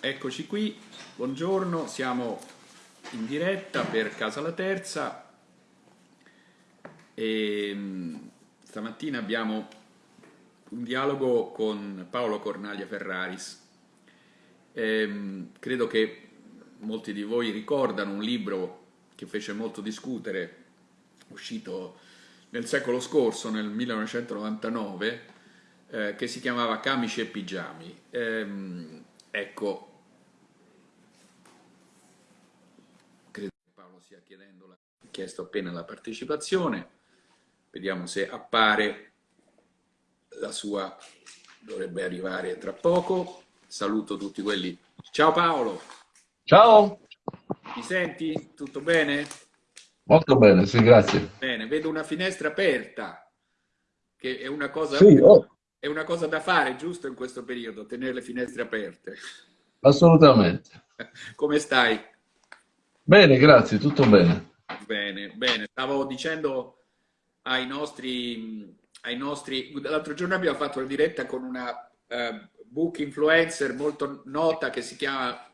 Eccoci qui, buongiorno, siamo in diretta per Casa La Terza e mm, stamattina abbiamo un dialogo con Paolo Cornaglia Ferraris. E, ehm, credo che molti di voi ricordano un libro che fece molto discutere, uscito nel secolo scorso, nel 1999, eh, che si chiamava Camici e Pigiami. Ehm, ecco, credo che Paolo stia chiedendo, la, chiesto appena la partecipazione, vediamo se appare la sua, dovrebbe arrivare tra poco. Saluto tutti quelli. Ciao Paolo! Ciao! Mi senti? Tutto bene? Molto bene, sì, grazie. Bene, vedo una finestra aperta, che è una cosa, sì, oh. È una cosa da fare, giusto, in questo periodo, tenere le finestre aperte. Assolutamente. Come stai? Bene, grazie, tutto bene. Bene, bene. Stavo dicendo ai nostri... Ai nostri... L'altro giorno abbiamo fatto una diretta con una uh, book influencer molto nota che si chiama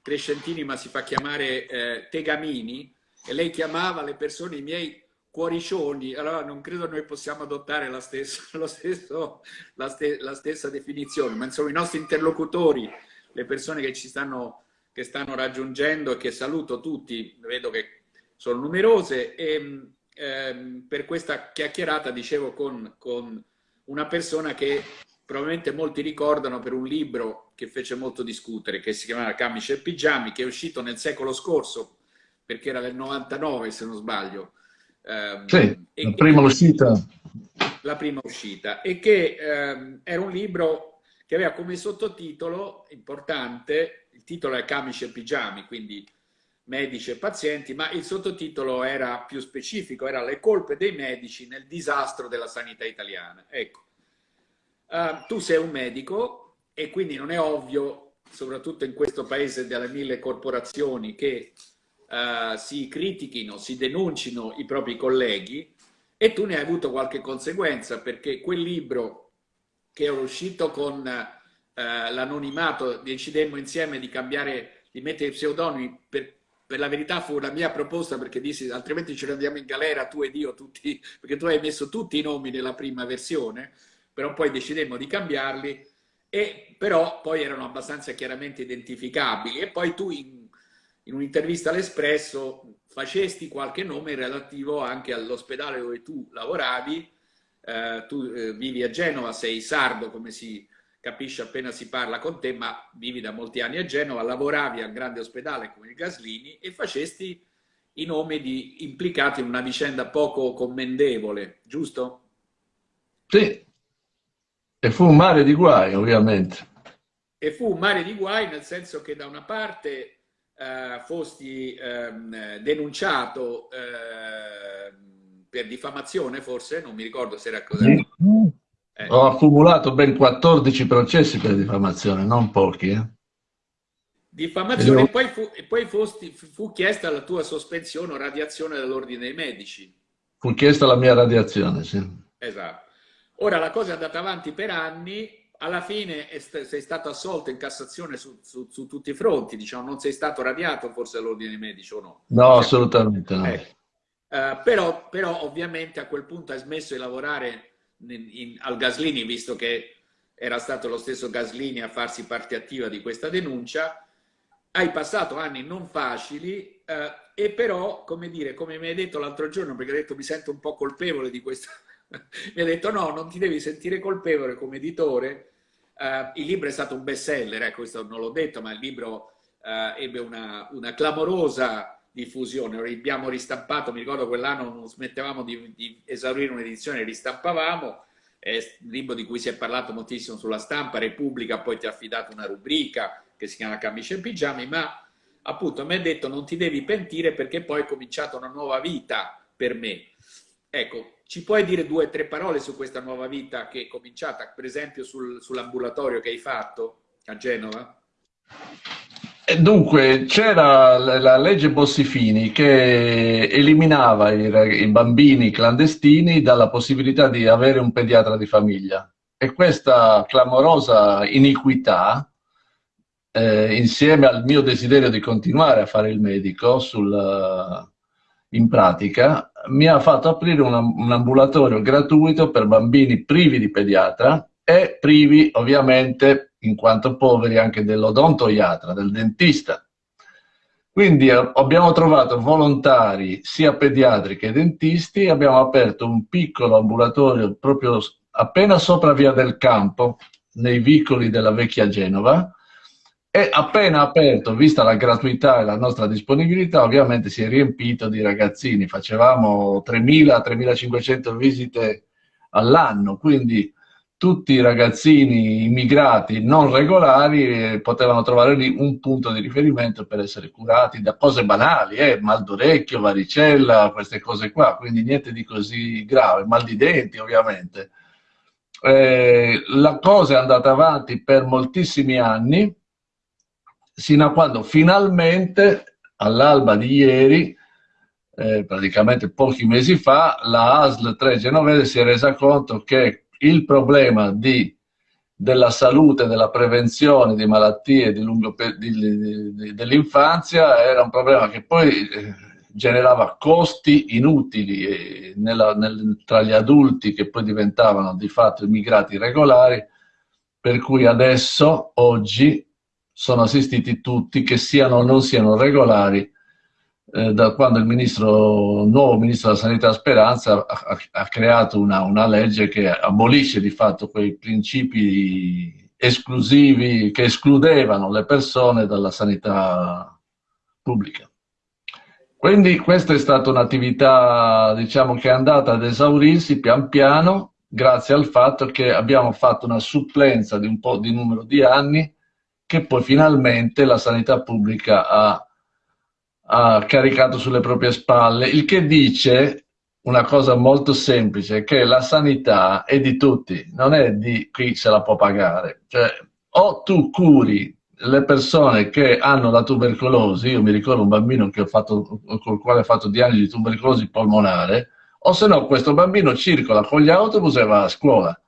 Crescentini, ma si fa chiamare eh, Tegamini, e lei chiamava le persone i miei cuoricioni, allora non credo noi possiamo adottare la stessa, stesso, la, ste, la stessa definizione, ma insomma i nostri interlocutori, le persone che ci stanno, che stanno raggiungendo e che saluto tutti, vedo che sono numerose, e ehm, per questa chiacchierata dicevo con, con una persona che probabilmente molti ricordano per un libro che fece molto discutere, che si chiamava Camice e Pigiami, che è uscito nel secolo scorso, perché era del 99 se non sbaglio. Um, sì, la prima uscita. La prima uscita. E che um, era un libro che aveva come sottotitolo, importante, il titolo è Camice e Pigiami, quindi medici e pazienti, ma il sottotitolo era più specifico, era Le colpe dei medici nel disastro della sanità italiana. Ecco, uh, tu sei un medico e quindi non è ovvio, soprattutto in questo paese delle mille corporazioni, che uh, si critichino, si denuncino i propri colleghi e tu ne hai avuto qualche conseguenza perché quel libro che è uscito con uh, l'anonimato, decidemmo insieme di cambiare, di mettere i pseudonimi per per la verità fu una mia proposta perché dissi altrimenti ce ne andiamo in galera tu ed io tutti, perché tu hai messo tutti i nomi nella prima versione, però poi decidemmo di cambiarli, e però poi erano abbastanza chiaramente identificabili e poi tu in in un'intervista all'Espresso facesti qualche nome relativo anche all'ospedale dove tu lavoravi, eh, tu eh, vivi a Genova, sei sardo come si capisce appena si parla con te, ma vivi da molti anni a Genova, lavoravi al grande ospedale come il Gaslini e facesti i nomi di implicati in una vicenda poco commendevole, giusto? Sì, e fu un mare di guai ovviamente. E fu un mare di guai nel senso che da una parte eh, fosti ehm, denunciato eh, per diffamazione, forse, non mi ricordo se era così. Eh. Ho accumulato ben 14 processi per diffamazione, non pochi. Eh. Diffamazione, e poi, fu, e poi fosti, fu chiesta la tua sospensione o radiazione dall'ordine dei medici. Fu chiesta la mia radiazione, sì. Esatto. Ora la cosa è andata avanti per anni alla fine sei stato assolto in Cassazione su, su, su, tutti i fronti, diciamo, non sei stato radiato forse all'ordine dei medici o no? No, cioè, assolutamente no. Eh. Uh, però, però, ovviamente a quel punto hai smesso di lavorare in, in, al Gaslini, visto che era stato lo stesso Gaslini a farsi parte attiva di questa denuncia, hai passato anni non facili uh, e però, come dire, come mi hai detto l'altro giorno, perché hai detto mi sento un po' colpevole di questa mi ha detto no, non ti devi sentire colpevole come editore, uh, il libro è stato un best seller, eh, questo non l'ho detto, ma il libro uh, ebbe una, una, clamorosa diffusione, abbiamo ristampato, mi ricordo quell'anno non smettevamo di, di esaurire un'edizione, ristampavamo, è un libro di cui si è parlato moltissimo sulla stampa, Repubblica poi ti ha affidato una rubrica che si chiama Camice e Pigiami, ma appunto mi ha detto non ti devi pentire perché poi è cominciata una nuova vita per me. Ecco, ci puoi dire due o tre parole su questa nuova vita che è cominciata, per esempio sul, sull'ambulatorio che hai fatto a Genova? Dunque, c'era la legge Bossifini che eliminava i, i, bambini clandestini dalla possibilità di avere un pediatra di famiglia. E e questa clamorosa iniquità, eh, insieme al mio desiderio di continuare a fare il medico sul, in pratica, mi ha fatto aprire un, un ambulatorio gratuito per bambini privi di pediatra e privi ovviamente, in quanto poveri, anche dell'odontoiatra, del dentista. Quindi eh, abbiamo trovato volontari sia pediatri che dentisti, abbiamo aperto un piccolo ambulatorio proprio appena sopra Via del Campo, nei vicoli della vecchia Genova, e appena aperto, vista la gratuità e la nostra disponibilità, ovviamente si è riempito di ragazzini. Facevamo 3.000-3.500 visite all'anno, quindi tutti i ragazzini immigrati non regolari eh, potevano trovare lì un punto di riferimento per essere curati da cose banali, eh, mal d'orecchio, varicella, queste cose qua, quindi niente di così grave, mal di denti ovviamente. Eh, la cosa è andata avanti per moltissimi anni, sino a quando finalmente, all'alba di ieri, eh, praticamente pochi mesi fa, la ASL 3 genovese si è resa conto che il problema di, della salute, della prevenzione di malattie dell'infanzia era un problema che poi eh, generava costi inutili eh, nella, nel, tra gli adulti che poi diventavano di fatto immigrati regolari, per cui adesso, oggi, sono assistiti tutti, che siano o non siano regolari, eh, da quando il ministro, nuovo ministro della Sanità Speranza ha, ha creato una, una, legge che abolisce di fatto quei principi esclusivi che escludevano le persone dalla sanità pubblica. Quindi questa è stata un'attività diciamo, che è andata ad esaurirsi pian piano grazie al fatto che abbiamo fatto una supplenza di un po' di numero di anni che poi finalmente la sanità pubblica ha, ha caricato sulle proprie spalle, il che dice una cosa molto semplice, che la sanità è di tutti, non è di chi se la può pagare. Cioè, o tu curi le persone che hanno la tubercolosi, io mi ricordo un bambino fatto, con il quale ho fatto diagnosi di tubercolosi polmonare, o se no questo bambino circola con gli autobus e va a scuola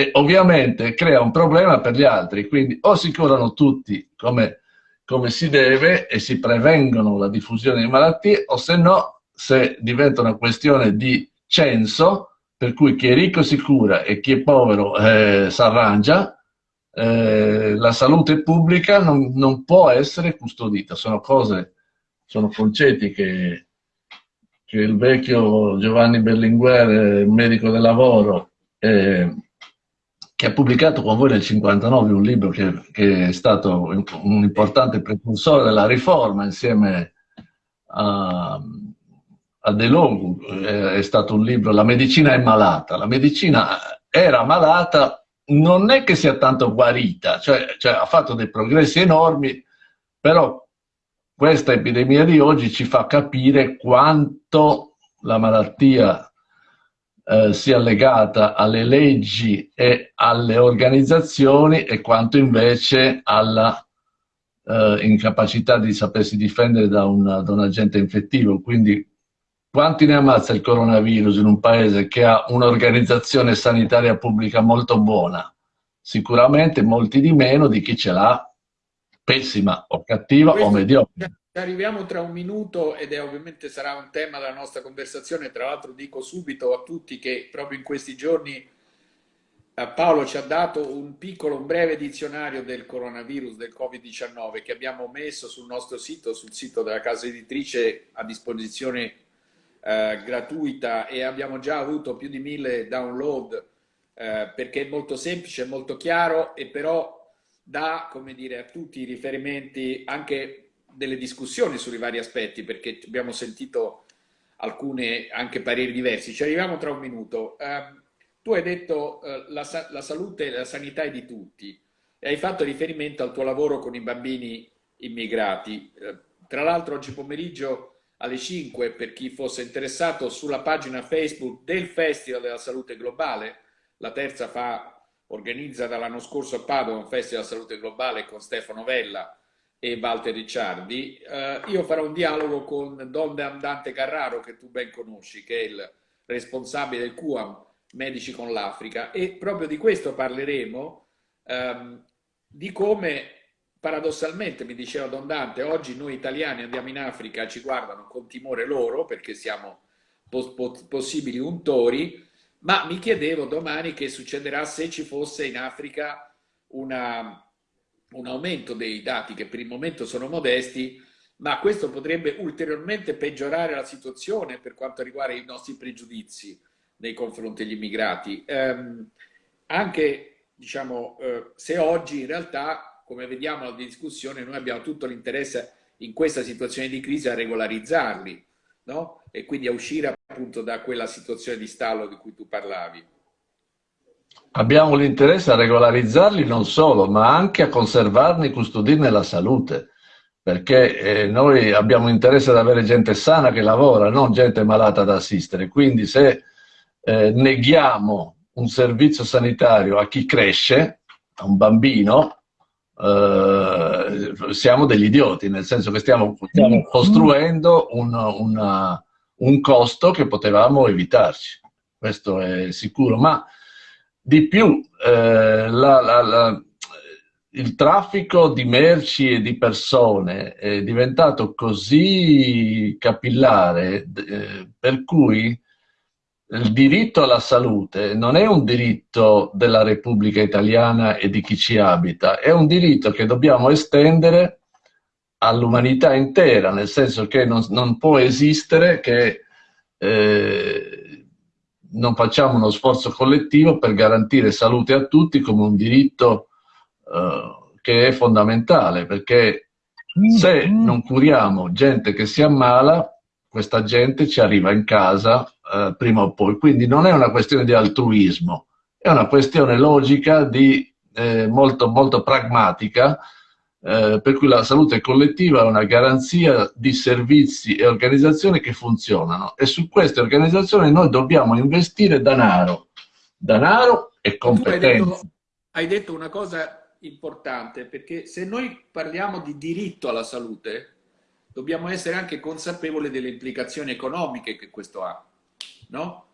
e ovviamente crea un problema per gli altri, quindi o si curano tutti come, come si deve e si prevengono la diffusione di malattie, o se no, se diventa una questione di censo, per cui chi è ricco si cura e chi è povero eh, arrangia, eh, la salute pubblica non, non, può essere custodita, sono cose, sono concetti che, che il vecchio Giovanni Berlinguer, medico del lavoro, eh, che ha pubblicato con voi nel 59 un libro che, che è stato un, importante precursore della riforma insieme a, a De Long, è stato un libro La medicina è malata. La medicina era malata, non è che sia tanto guarita, cioè, cioè ha fatto dei progressi enormi, però questa epidemia di oggi ci fa capire quanto la malattia eh, sia legata alle leggi e alle organizzazioni e quanto invece alla eh, incapacità di sapersi difendere da un, da un agente infettivo. Quindi quanti ne ammazza il coronavirus in un paese che ha un'organizzazione sanitaria pubblica molto buona? Sicuramente molti di meno di chi ce l'ha pessima o cattiva Questo o mediocre. Arriviamo tra un minuto ed è ovviamente sarà un tema della nostra conversazione. Tra l'altro dico subito a tutti che proprio in questi giorni eh, Paolo ci ha dato un piccolo, un breve dizionario del coronavirus, del Covid-19 che abbiamo messo sul nostro sito, sul sito della casa editrice a disposizione eh, gratuita e abbiamo già avuto più di mille download eh, perché è molto semplice, molto chiaro e però dà, come dire, a tutti i riferimenti anche delle discussioni sui vari aspetti, perché abbiamo sentito alcune anche pareri diversi. Ci arriviamo tra un minuto. Uh, tu hai detto uh, la, la, salute e la sanità è di tutti e hai fatto riferimento al tuo lavoro con i bambini immigrati. Uh, tra l'altro oggi pomeriggio alle 5, per chi fosse interessato, sulla pagina Facebook del Festival della Salute Globale, la terza fa, organizza dall'anno scorso a Padova un Festival della Salute Globale con Stefano Vella, e Walter Ricciardi, eh, io farò un dialogo con Don Dante Carraro, che tu ben conosci, che è il responsabile del QAM, medici con l'Africa. E proprio di questo parleremo, ehm, di come paradossalmente, mi diceva Don Dante, oggi noi italiani andiamo in Africa, ci guardano con timore loro perché siamo pos possibili untori, ma mi chiedevo domani che succederà se ci fosse in Africa una, un aumento dei dati che per il momento sono modesti, ma questo potrebbe ulteriormente peggiorare la situazione per quanto riguarda i nostri pregiudizi nei confronti degli immigrati. Eh, anche diciamo, eh, se oggi in realtà, come vediamo nella discussione, noi abbiamo tutto l'interesse in questa situazione di crisi a regolarizzarli no? e quindi a uscire appunto da quella situazione di stallo di cui tu parlavi. Abbiamo l'interesse a regolarizzarli non solo, ma anche a conservarne e custodirne la salute perché eh, noi abbiamo interesse ad avere gente sana che lavora, non gente malata da assistere. Quindi se eh, neghiamo un servizio sanitario a chi cresce, a un bambino, eh, siamo degli idioti, nel senso che stiamo, stiamo costruendo un, una, un costo che potevamo evitarci. Questo è sicuro, ma di più, eh, la, la, la il traffico di merci e di persone è diventato così capillare eh, per cui il diritto alla salute non è un diritto della Repubblica Italiana e di chi ci abita, è un diritto che dobbiamo estendere all'umanità intera, nel senso che non, non può esistere che eh, non facciamo uno sforzo collettivo per garantire salute a tutti come un diritto eh, che è fondamentale, perché se non curiamo gente che si ammala, questa gente ci arriva in casa eh, prima o poi. Quindi non è una questione di altruismo, è una questione logica, di, eh, molto, molto pragmatica, eh, per cui la salute collettiva è una garanzia di servizi e organizzazioni che funzionano e su queste organizzazioni noi dobbiamo investire denaro, denaro e competenze. Hai detto, hai detto una cosa importante perché se noi parliamo di diritto alla salute dobbiamo essere anche consapevoli delle implicazioni economiche che questo ha, no?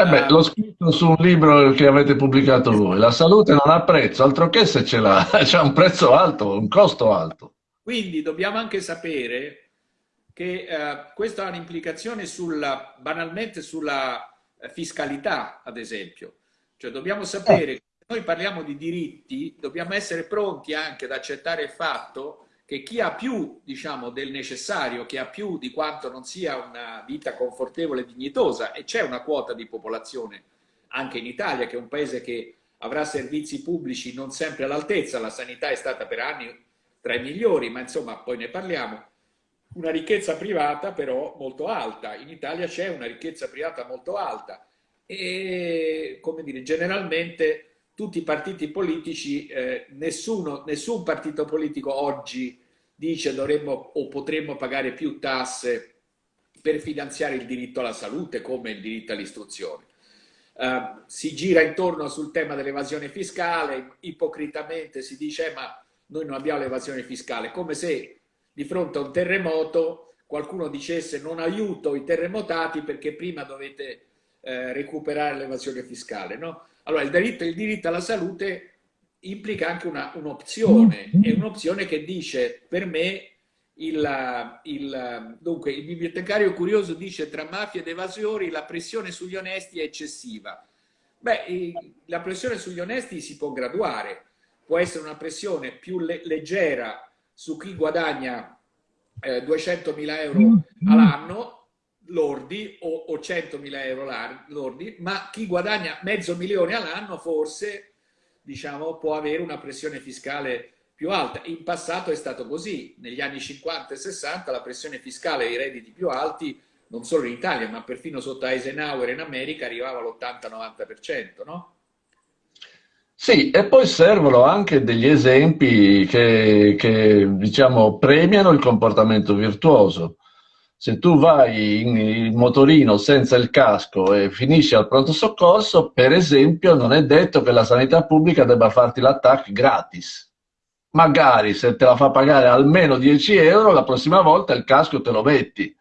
Eh beh, l'ho scritto su un libro che avete pubblicato voi. La salute non ha prezzo, altro che se ce l'ha, c'è un prezzo alto, un costo alto. Quindi dobbiamo anche sapere che eh, questo ha un'implicazione sulla, banalmente sulla eh, fiscalità, ad esempio. Cioè dobbiamo sapere eh noi parliamo di diritti, dobbiamo essere pronti anche ad accettare il fatto che chi ha più diciamo, del necessario, chi ha più di quanto non sia una vita confortevole e dignitosa, e c'è una quota di popolazione anche in Italia, che è un paese che avrà servizi pubblici non sempre all'altezza, la sanità è stata per anni tra i migliori, ma insomma poi ne parliamo, una ricchezza privata però molto alta, in Italia c'è una ricchezza privata molto alta. E come dire, generalmente tutti i partiti politici, eh, nessuno, nessun partito politico oggi dice dovremmo o potremmo pagare più tasse per finanziare il diritto alla salute come il diritto all'istruzione. Uh, si gira intorno sul tema dell'evasione fiscale, ipocritamente si dice eh, ma noi non abbiamo l'evasione fiscale, come se di fronte a un terremoto qualcuno dicesse non aiuto i terremotati perché prima dovete eh, recuperare l'evasione fiscale. No? Allora, il diritto, il diritto alla salute implica anche un'opzione, un è un'opzione che dice per me il, il, dunque, il bibliotecario curioso dice tra mafia ed evasori la pressione sugli onesti è eccessiva. Beh, la pressione sugli onesti si può graduare, può essere una pressione più le leggera su chi guadagna eh, 200.000 euro all'anno lordi o, o 100.000 euro lordi, ma chi guadagna mezzo milione all'anno forse diciamo, può avere una pressione fiscale più alta. In passato è stato così, negli anni 50 e 60 la pressione fiscale ai redditi più alti, non solo in Italia, ma perfino sotto Eisenhower in America arrivava all'80-90%, no? Sì, e poi servono anche degli esempi che, che diciamo, premiano il comportamento virtuoso se tu vai in, in, motorino senza il casco e finisci al pronto soccorso, per esempio, non è detto che la sanità pubblica debba farti l'attacco gratis. Magari se te la fa pagare almeno 10 euro, la prossima volta il casco te lo metti.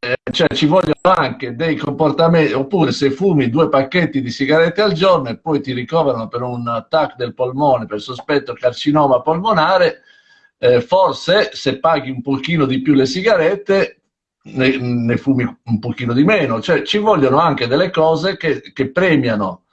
eh, cioè ci vogliono anche dei comportamenti, oppure se fumi due pacchetti di sigarette al giorno e poi ti ricoverano per un attacco del polmone, per sospetto carcinoma polmonare, eh, forse se paghi un pochino di più le sigarette ne, ne, fumi un pochino di meno, cioè ci vogliono anche delle cose che, che premiano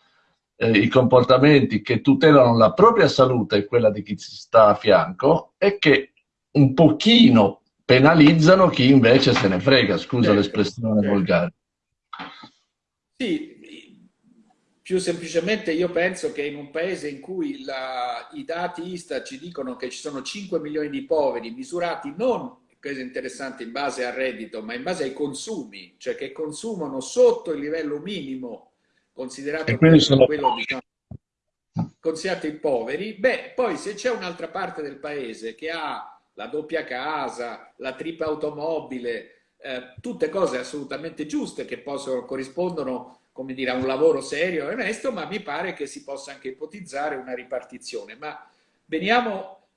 eh, i comportamenti che tutelano la propria salute e quella di chi si sta a fianco e che un pochino penalizzano chi invece se ne frega, scusa certo, l'espressione certo. volgare. Sì, più semplicemente io penso che in un paese in cui la, i dati ISTA ci dicono che ci sono 5 milioni di poveri misurati non, questo è interessante, in base al reddito, ma in base ai consumi, cioè che consumano sotto il livello minimo considerato quello, sono... quello diciamo, considerato i poveri, beh, poi se c'è un'altra parte del paese che ha la doppia casa, la tripla automobile, eh, tutte cose assolutamente giuste che possono, corrispondono come dire, a un lavoro serio e onesto, ma mi pare che si possa anche ipotizzare una ripartizione. Ma veniamo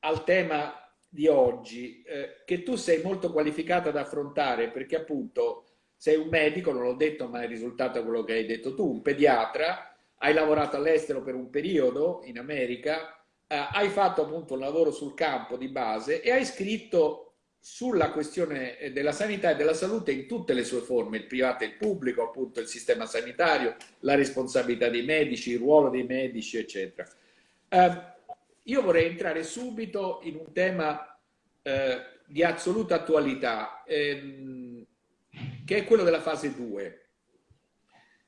al tema di oggi, eh, che tu sei molto qualificata ad affrontare, perché appunto sei un medico, non l'ho detto, ma è risultato quello che hai detto tu, un pediatra, hai lavorato all'estero per un periodo in America, eh, hai fatto appunto un lavoro sul campo di base e hai scritto sulla questione eh, della sanità e della salute in tutte le sue forme, il privato e il pubblico, appunto il sistema sanitario, la responsabilità dei medici, il ruolo dei medici, eccetera. Eh, io vorrei entrare subito in un tema eh, di assoluta attualità, ehm, che è quello della fase 2,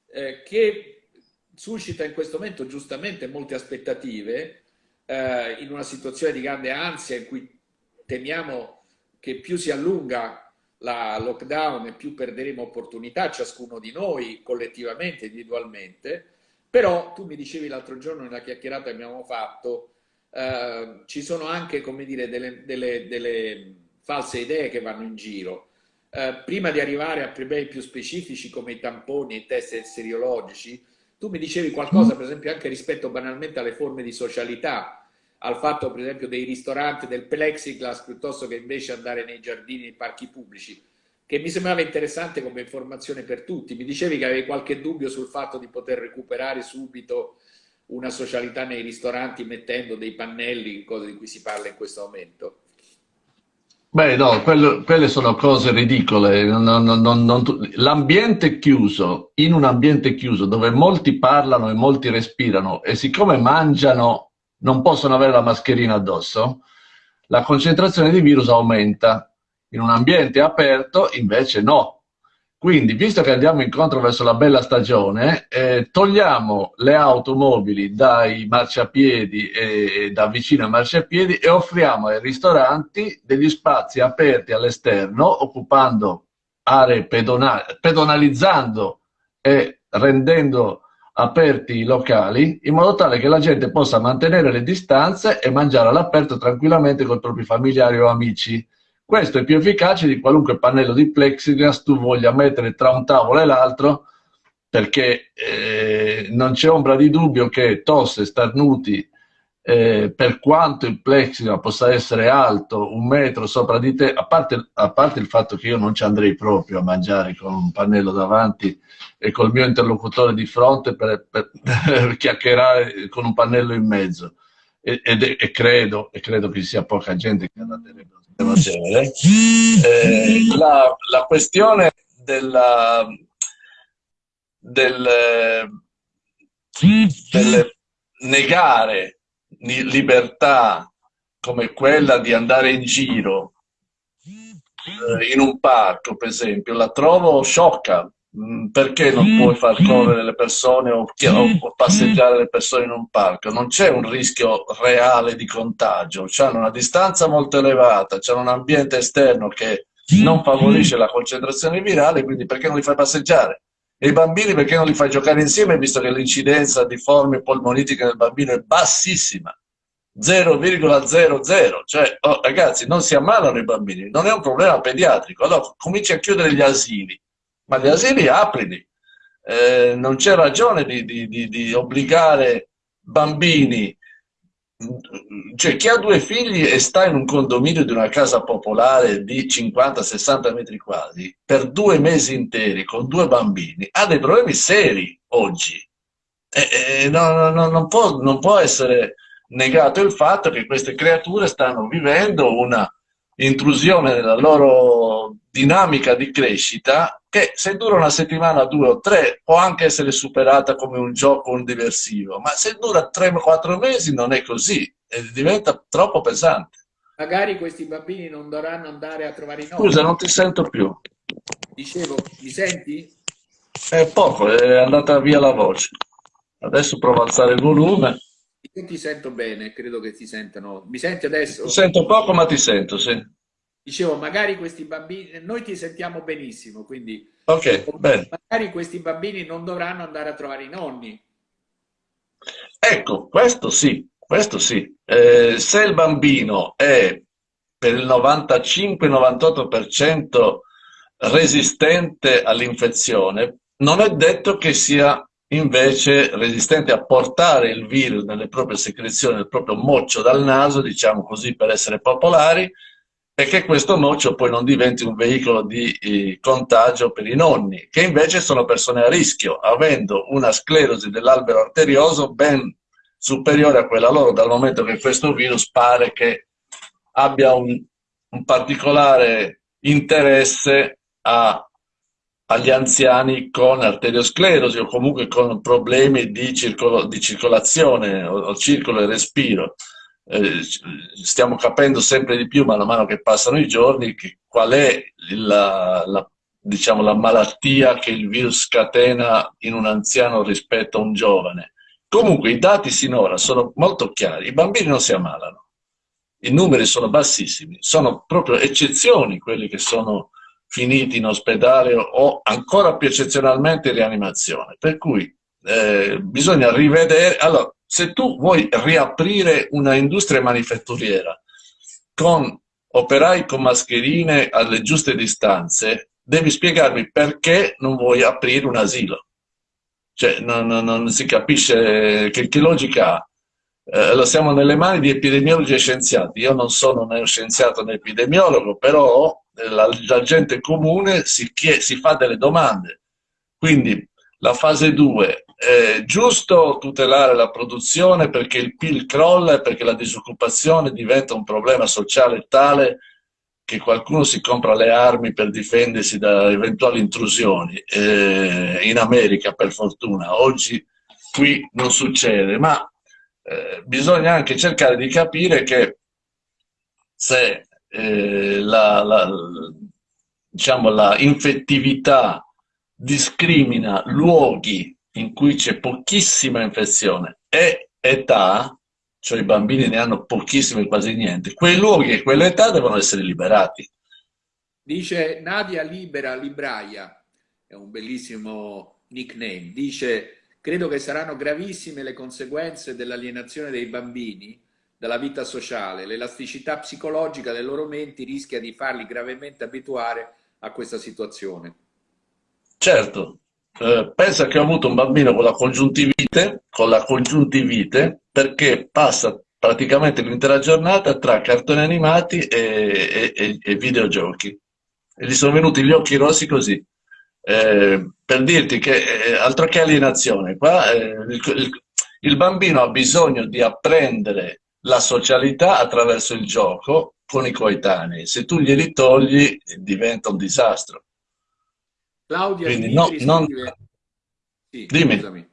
eh, che suscita in questo momento giustamente molte aspettative, eh, in una situazione di grande ansia in cui temiamo che più si allunga la lockdown e più perderemo opportunità ciascuno di noi collettivamente, individualmente, però tu mi dicevi l'altro giorno nella chiacchierata che abbiamo fatto, eh, ci sono anche come dire, delle, delle, delle, false idee che vanno in giro. Eh, prima di arrivare a problemi più specifici come i tamponi e i test seriologici, tu mi dicevi qualcosa per esempio anche rispetto banalmente alle forme di socialità, al fatto per esempio dei ristoranti del plexiglass piuttosto che invece andare nei giardini, nei parchi pubblici, che mi sembrava interessante come informazione per tutti. Mi dicevi che avevi qualche dubbio sul fatto di poter recuperare subito una socialità nei ristoranti mettendo dei pannelli, cose di cui si parla in questo momento. Beh, no, quello, quelle sono cose ridicole. L'ambiente chiuso, in un ambiente chiuso dove molti parlano e molti respirano e siccome mangiano non possono avere la mascherina addosso, la concentrazione di virus aumenta. In un ambiente aperto invece no. Quindi, visto che andiamo incontro verso la bella stagione, eh, togliamo le automobili dai marciapiedi e, da vicino ai marciapiedi e offriamo ai ristoranti degli spazi aperti all'esterno, occupando aree pedonali, pedonalizzando e rendendo aperti i locali in modo tale che la gente possa mantenere le distanze e mangiare all'aperto tranquillamente con i propri familiari o amici. Questo è più efficace di qualunque pannello di plexiglass tu voglia mettere tra un tavolo e l'altro perché eh, non c'è ombra di dubbio che tosse, starnuti, eh, per quanto il plexiglass possa essere alto un metro sopra di te, a parte, a parte il fatto che io non ci andrei proprio a mangiare con un pannello davanti e col mio interlocutore di fronte per, per, per chiacchierare con un pannello in mezzo. E, e, e, credo, e credo che ci sia poca gente che andarebbe a un genere. Eh, la, la, questione della, del, del negare libertà come quella di andare in giro eh, in un parco, per esempio, la trovo sciocca, perché non puoi far correre le persone o, o, passeggiare le persone in un parco? Non c'è un rischio reale di contagio, hanno una distanza molto elevata, c'è un ambiente esterno che non favorisce la concentrazione virale, quindi perché non li fai passeggiare? E i bambini perché non li fai giocare insieme, visto che l'incidenza di forme polmonitiche del bambino è bassissima? 0,00 cioè oh, ragazzi non si ammalano i bambini non è un problema pediatrico. Allora cominci a chiudere gli asili ma gli asili aprili. Eh, non c'è ragione di, di, di, di, obbligare bambini cioè chi ha due figli e sta in un condominio di una casa popolare di 50-60 metri quadri per due mesi interi con due bambini ha dei problemi seri oggi. E, e no, no, non, può, non può essere negato il fatto che queste creature stanno vivendo una intrusione nella loro dinamica di crescita che se dura una settimana, due o tre, può anche essere superata come un gioco, un diversivo, ma se dura tre o quattro mesi non è così, e diventa troppo pesante. Magari questi bambini non dovranno andare a trovare i nonni. Scusa, non ti sento più. Dicevo, mi senti? È poco, è andata via la voce. Adesso provo a alzare il volume. Io ti sento bene, credo che ti sentano. Mi senti adesso? Ti sento poco, ma ti sento, sì. Dicevo, magari questi bambini, noi ti sentiamo benissimo, quindi okay, magari questi bambini non dovranno andare a trovare i nonni. Ecco, questo sì, questo sì. Eh, se il bambino è per il 95-98% resistente all'infezione, non è detto che sia invece resistente a portare il virus nelle proprie secrezioni, nel proprio moccio dal naso, diciamo così per essere popolari, e che questo moccio poi non diventi un veicolo di eh, contagio per i nonni, che invece sono persone a rischio, avendo una sclerosi dell'albero arterioso ben superiore a quella loro, dal momento che questo virus pare che abbia un, un particolare interesse a agli anziani con arteriosclerosi o comunque con problemi di, circolo, di circolazione o, o, circolo e respiro. Eh, stiamo capendo sempre di più, man mano che passano i giorni, che, qual è la, la, diciamo, la malattia che il virus scatena in un anziano rispetto a un giovane. Comunque i dati sinora sono molto chiari, i bambini non si ammalano, i numeri sono bassissimi, sono proprio eccezioni quelli che sono finiti in ospedale o ancora più eccezionalmente in rianimazione. Per cui eh, bisogna rivedere... Allora, se tu vuoi riaprire una industria manifatturiera con operai con mascherine alle giuste distanze, devi spiegarmi perché non vuoi aprire un asilo. Cioè, non, non, non si capisce che, che logica ha. Eh, siamo nelle mani di epidemiologi e scienziati. Io non sono né scienziato né epidemiologo, però la, la gente comune si, chiede, si fa delle domande. Quindi la fase 2, è giusto tutelare la produzione perché il PIL crolla e perché la disoccupazione diventa un problema sociale tale che qualcuno si compra le armi per difendersi da eventuali intrusioni. Eh, in America, per fortuna, oggi qui non succede, ma eh, bisogna anche cercare di capire che se eh, la, la, diciamo, la infettività discrimina luoghi in cui c'è pochissima infezione e età, cioè i bambini ne hanno pochissime, quasi niente, quei luoghi e quell'età devono essere liberati. Dice Nadia Libera Libraia, è un bellissimo nickname, dice credo che saranno gravissime le conseguenze dell'alienazione dei bambini dalla vita sociale. L'elasticità psicologica delle loro menti rischia di farli gravemente abituare a questa situazione. Certo, eh, pensa che ho avuto un bambino con la congiuntivite, con la congiuntivite perché passa praticamente l'intera giornata tra cartoni animati e, e, e, videogiochi. E gli sono venuti gli occhi rossi così. Eh, per dirti che eh, altro che alienazione, qua eh, il, il, bambino ha bisogno di apprendere la socialità attraverso il gioco con i coetanei. Se tu glieli togli diventa un disastro. Claudia Quindi, Di Libri no, scrive... non... sì, Dimmi. Scusami.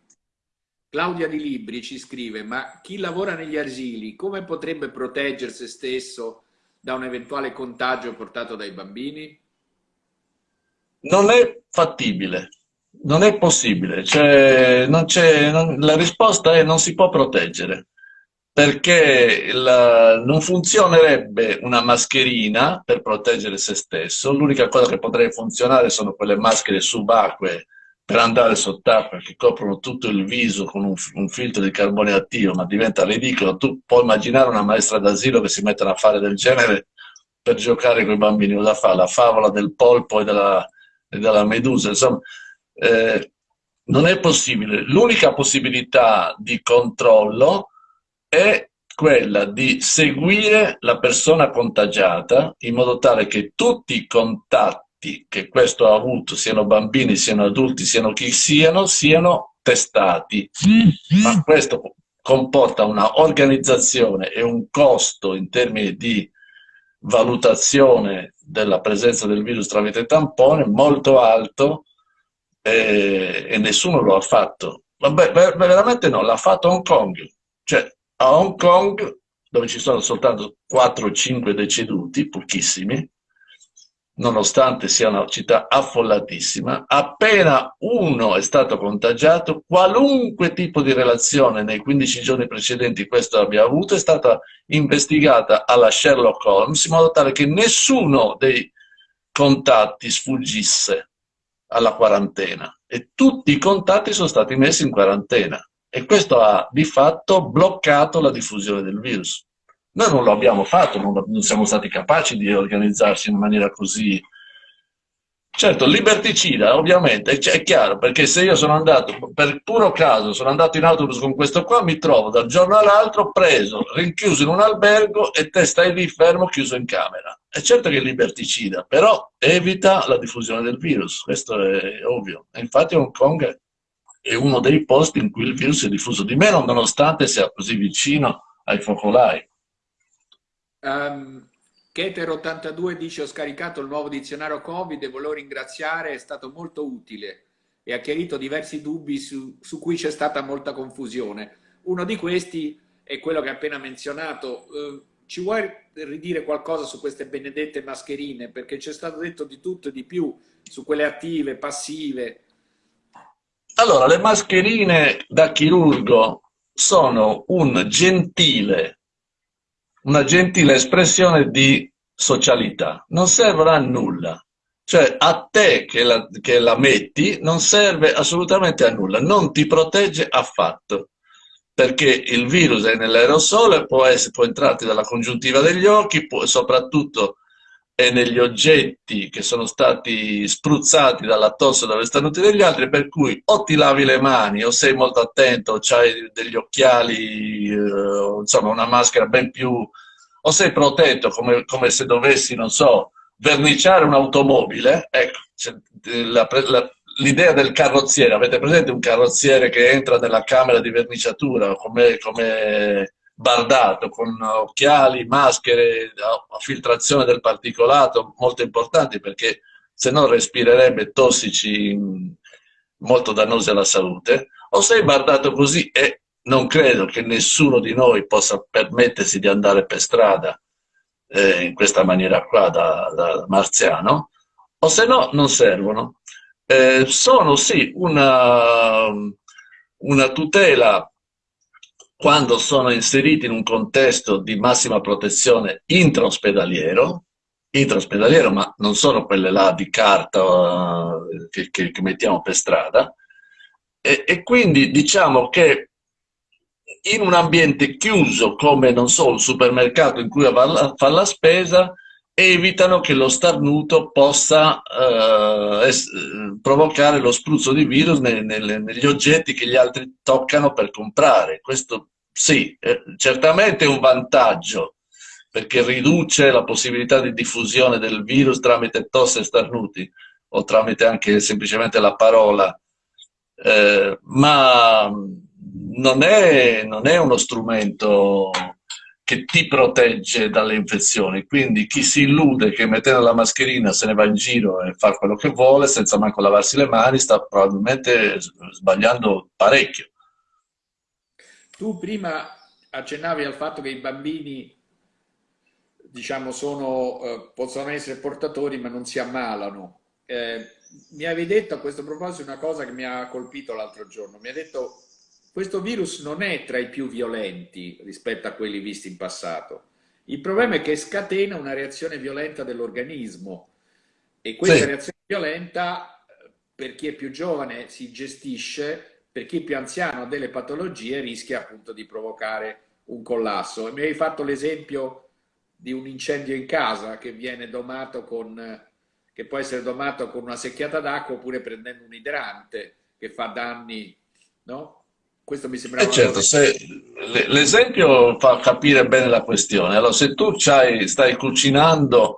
Claudia Di Libri ci scrive, ma chi lavora negli asili come potrebbe proteggere se stesso da un eventuale contagio portato dai bambini? Non è fattibile, non è possibile. Cioè, non non, la risposta è non si può proteggere perché la, non funzionerebbe una mascherina per proteggere se stesso, l'unica cosa che potrebbe funzionare sono quelle maschere subacquee per andare sott'acqua che coprono tutto il viso con un, un, filtro di carbone attivo, ma diventa ridicolo. Tu puoi immaginare una maestra d'asilo che si mette a fare del genere per giocare con i bambini, cosa fa? La favola del polpo e della, e della medusa, insomma, eh, non è possibile. L'unica possibilità di controllo è quella di seguire la persona contagiata in modo tale che tutti i contatti che questo ha avuto, siano bambini, siano adulti, siano chi siano, siano testati. Ma questo comporta una organizzazione e un costo in termini di valutazione della presenza del virus tramite tampone molto alto e, e nessuno lo ha fatto. Vabbè, veramente no, l'ha fatto Hong Kong. Cioè, a Hong Kong, dove ci sono soltanto 4 o 5 deceduti, pochissimi, nonostante sia una città affollatissima, appena uno è stato contagiato, qualunque tipo di relazione nei 15 giorni precedenti questo abbia avuto è stata investigata alla Sherlock Holmes in modo tale che nessuno dei contatti sfuggisse alla quarantena e tutti i contatti sono stati messi in quarantena e questo ha di fatto bloccato la diffusione del virus. Noi non lo abbiamo fatto, non, non siamo stati capaci di organizzarsi in maniera così... Certo, liberticida, ovviamente, è chiaro, perché se io sono andato, per puro caso, sono andato in autobus con questo qua, mi trovo dal giorno all'altro preso, rinchiuso in un albergo e te stai lì fermo, chiuso in camera. È certo che è liberticida, però evita la diffusione del virus, questo è ovvio. Infatti Hong Kong è uno dei posti in cui il virus è diffuso di meno, nonostante sia così vicino ai focolai. Um, Keter82 dice ho scaricato il nuovo dizionario Covid e volevo ringraziare, è stato molto utile e ha chiarito diversi dubbi su, su cui c'è stata molta confusione. Uno di questi è quello che ha appena menzionato. Uh, ci vuoi ridire qualcosa su queste benedette mascherine? Perché c'è stato detto di tutto e di più su quelle attive, passive. Allora, le mascherine da chirurgo sono un gentile una gentile espressione di socialità, non servono a nulla. Cioè a te che la, che la metti non serve assolutamente a nulla, non ti protegge affatto. Perché il virus è nell'aerosole, può, può entrarti dalla congiuntiva degli occhi, può, soprattutto è negli oggetti che sono stati spruzzati dalla tosse dove stanno tutti degli altri, per cui o ti lavi le mani o sei molto attento, o hai degli occhiali, eh, insomma una maschera ben più... o sei protetto come, come se dovessi, non so, verniciare un'automobile, ecco, l'idea del carrozziere, avete presente un carrozziere che entra nella camera di verniciatura come, come bardato con occhiali, maschere, filtrazione del particolato molto importanti perché se no respirerebbe tossici molto dannosi alla salute, o sei bardato così e non credo che nessuno di noi possa permettersi di andare per strada eh, in questa maniera qua da, da, marziano, o se no non servono. Eh, sono sì una, una tutela quando sono inseriti in un contesto di massima protezione intraospedaliero, intraospedaliero ma non sono quelle là di carta uh, che, che, che, mettiamo per strada, e, e, quindi diciamo che in un ambiente chiuso come, non so, un supermercato in cui fa la, spesa, evitano che lo starnuto possa uh, es, provocare lo spruzzo di virus ne, ne, negli oggetti che gli altri toccano per comprare. Questo sì, eh, certamente è un vantaggio perché riduce la possibilità di diffusione del virus tramite tosse e starnuti o tramite anche semplicemente la parola, eh, ma non è, non è uno strumento che ti protegge dalle infezioni. Quindi chi si illude che mettendo la mascherina se ne va in giro e fa quello che vuole senza manco lavarsi le mani sta probabilmente sbagliando parecchio. Tu prima accennavi al fatto che i bambini diciamo, sono, eh, possono essere portatori ma non si ammalano. Eh, mi avevi detto a questo proposito una cosa che mi ha colpito l'altro giorno. Mi ha detto questo virus non è tra i più violenti rispetto a quelli visti in passato. Il problema è che scatena una reazione violenta dell'organismo e questa sì. reazione violenta per chi è più giovane si gestisce per chi più anziano ha delle patologie rischia appunto di provocare un collasso. Mi hai fatto l'esempio di un incendio in casa che viene domato con, che può essere domato con una secchiata d'acqua oppure prendendo un idrante che fa danni, no? Questo mi sembra... Eh certo, l'esempio fa capire bene la questione. Allora, se tu stai cucinando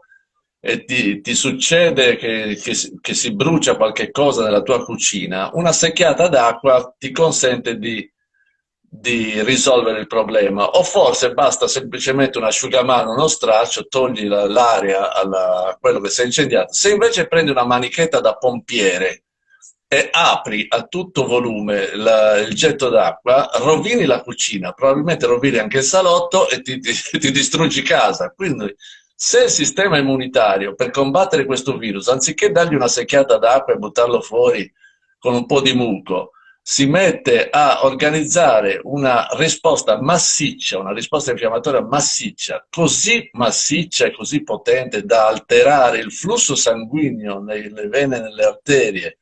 e ti, ti succede che, che, che, si brucia qualche cosa nella tua cucina, una secchiata d'acqua ti consente di, di, risolvere il problema. O forse basta semplicemente un asciugamano, uno straccio, togli l'aria a quello che si è incendiato. Se invece prendi una manichetta da pompiere e apri a tutto volume la, il getto d'acqua, rovini la cucina, probabilmente rovini anche il salotto e ti, ti, ti distruggi casa. Quindi se il sistema immunitario per combattere questo virus, anziché dargli una secchiata d'acqua e buttarlo fuori con un po' di muco, si mette a organizzare una risposta massiccia, una risposta infiammatoria massiccia, così massiccia e così potente da alterare il flusso sanguigno nelle vene e nelle arterie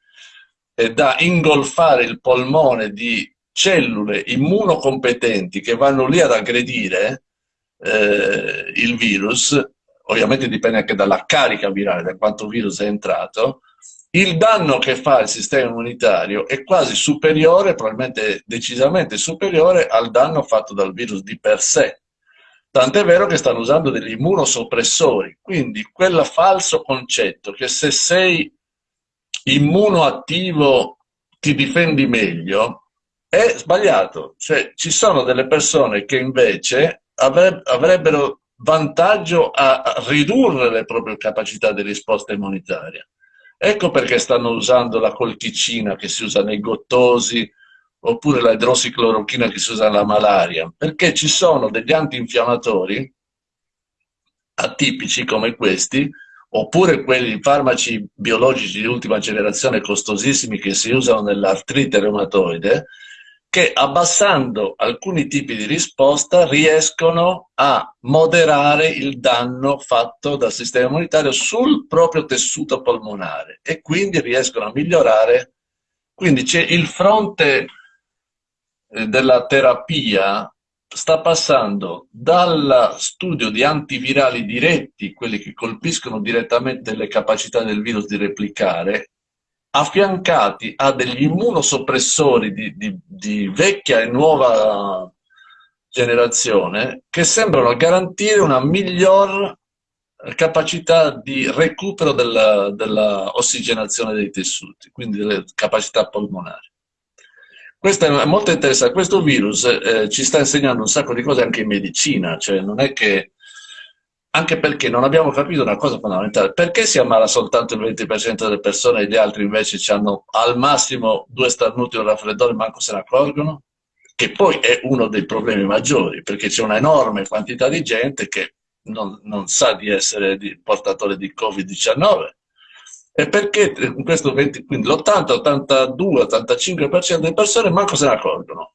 e da ingolfare il polmone di cellule immunocompetenti che vanno lì ad aggredire eh, il virus, ovviamente dipende anche dalla carica virale, da quanto virus è entrato, il danno che fa il sistema immunitario è quasi superiore, probabilmente decisamente superiore al danno fatto dal virus di per sé. Tant'è vero che stanno usando degli immunosoppressori, quindi quel falso concetto che se sei immunoattivo ti difendi meglio è sbagliato. Cioè, ci sono delle persone che invece avrebbero vantaggio a ridurre le proprie capacità di risposta immunitaria. Ecco perché stanno usando la colchicina che si usa nei gottosi, oppure la idrossiclorochina che si usa nella malaria, perché ci sono degli antinfiammatori atipici come questi, oppure quelli farmaci biologici di ultima generazione costosissimi che si usano nell'artrite reumatoide, che abbassando alcuni tipi di risposta riescono a moderare il danno fatto dal sistema immunitario sul proprio tessuto polmonare e quindi riescono a migliorare. Quindi il fronte eh, della terapia sta passando dal studio di antivirali diretti, quelli che colpiscono direttamente le capacità del virus di replicare, affiancati a degli immunosoppressori di, di, di vecchia e nuova generazione che sembrano garantire una miglior capacità di recupero della, della ossigenazione dei tessuti, quindi delle capacità polmonari. Questo è molto interessante, questo virus eh, ci sta insegnando un sacco di cose anche in medicina, cioè non è che anche perché non abbiamo capito una cosa fondamentale, perché si ammala soltanto il 20% delle persone e gli altri invece hanno al massimo due starnuti o un raffreddore, manco se ne accorgono? Che poi è uno dei problemi maggiori, perché c'è una enorme quantità di gente che non, non sa di essere di, portatore di Covid-19. E perché questo 20, quindi l'80, 82, 85% delle persone manco se ne accorgono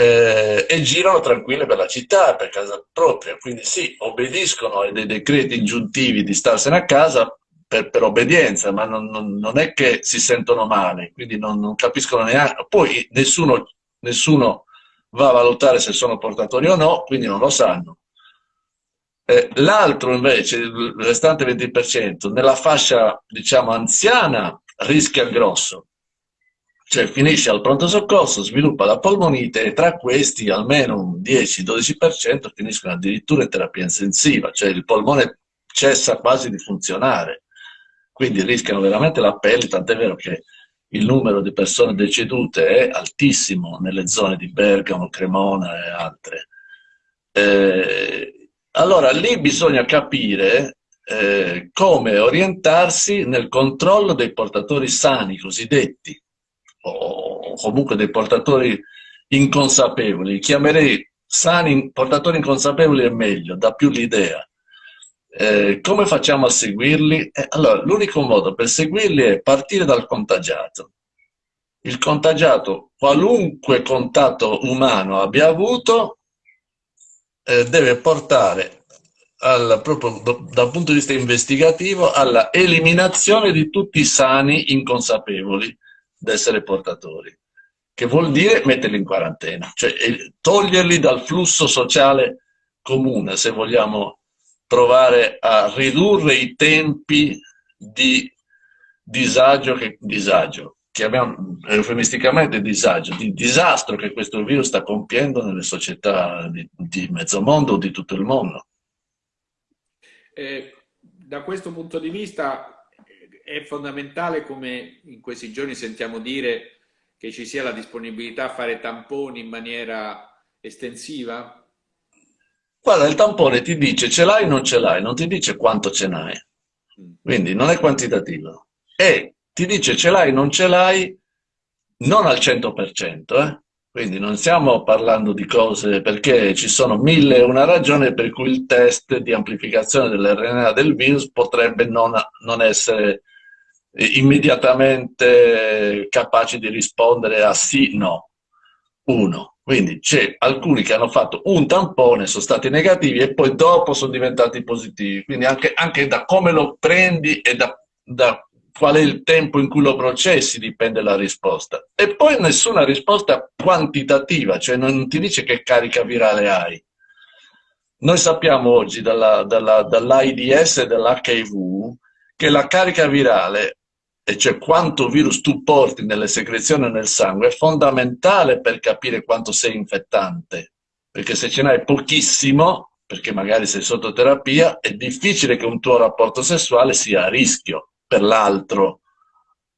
eh, e girano tranquille per la città, per casa propria. Quindi sì, obbediscono ai decreti ingiuntivi di starsene a casa per, per obbedienza, ma non, non, non, è che si sentono male, quindi non, non capiscono neanche. Poi nessuno, nessuno, va a valutare se sono portatori o no, quindi non lo sanno. Eh, L'altro invece, il restante 20%, nella fascia diciamo anziana rischia il grosso, cioè finisce al pronto soccorso, sviluppa la polmonite e tra questi almeno un 10-12% finiscono addirittura in terapia intensiva, cioè il polmone cessa quasi di funzionare, quindi rischiano veramente la pelle, tant'è vero che il numero di persone decedute è altissimo nelle zone di Bergamo, Cremona e altre. Eh, allora lì bisogna capire eh, come orientarsi nel controllo dei portatori sani, cosiddetti, o comunque dei portatori inconsapevoli, chiamerei sani, portatori inconsapevoli è meglio, dà più l'idea. Eh, come facciamo a seguirli? Eh, allora, l'unico modo per seguirli è partire dal contagiato. Il contagiato, qualunque contatto umano abbia avuto, eh, deve portare al, proprio dal punto di vista investigativo alla eliminazione di tutti i sani inconsapevoli d'essere portatori, che vuol dire metterli in quarantena, cioè toglierli dal flusso sociale comune, se vogliamo provare a ridurre i tempi di disagio che, disagio, chiamiamo eufemisticamente disagio, di disastro che questo virus sta compiendo nelle società di, di mezzo mondo o di tutto il mondo. Eh, da questo punto di vista è fondamentale, come in questi giorni sentiamo dire, che ci sia la disponibilità a fare tamponi in maniera estensiva? Guarda, il tampone ti dice ce l'hai o non ce l'hai, non ti dice quanto ce n'hai. Mm. Quindi non è quantitativo. E ti dice ce l'hai o non ce l'hai, non al 100%, eh? Quindi non stiamo parlando di cose perché ci sono mille e una ragioni per cui il test di amplificazione dell'RNA del virus potrebbe non, non essere immediatamente capace di rispondere a sì, no. Uno. Quindi c'è alcuni che hanno fatto un tampone, sono stati negativi e poi dopo sono diventati positivi. Quindi anche, anche da come lo prendi e da, da qual è il tempo in cui lo processi dipende la risposta. E poi nessuna risposta quantitativa, cioè non ti dice che carica virale hai. Noi sappiamo oggi dall'AIDS dalla, dalla e dall'HIV che la carica virale e cioè quanto virus tu porti nelle secrezioni nel sangue, è fondamentale per capire quanto sei infettante. Perché se ce n'hai pochissimo, perché magari sei sotto terapia, è difficile che un tuo rapporto sessuale sia a rischio per l'altro.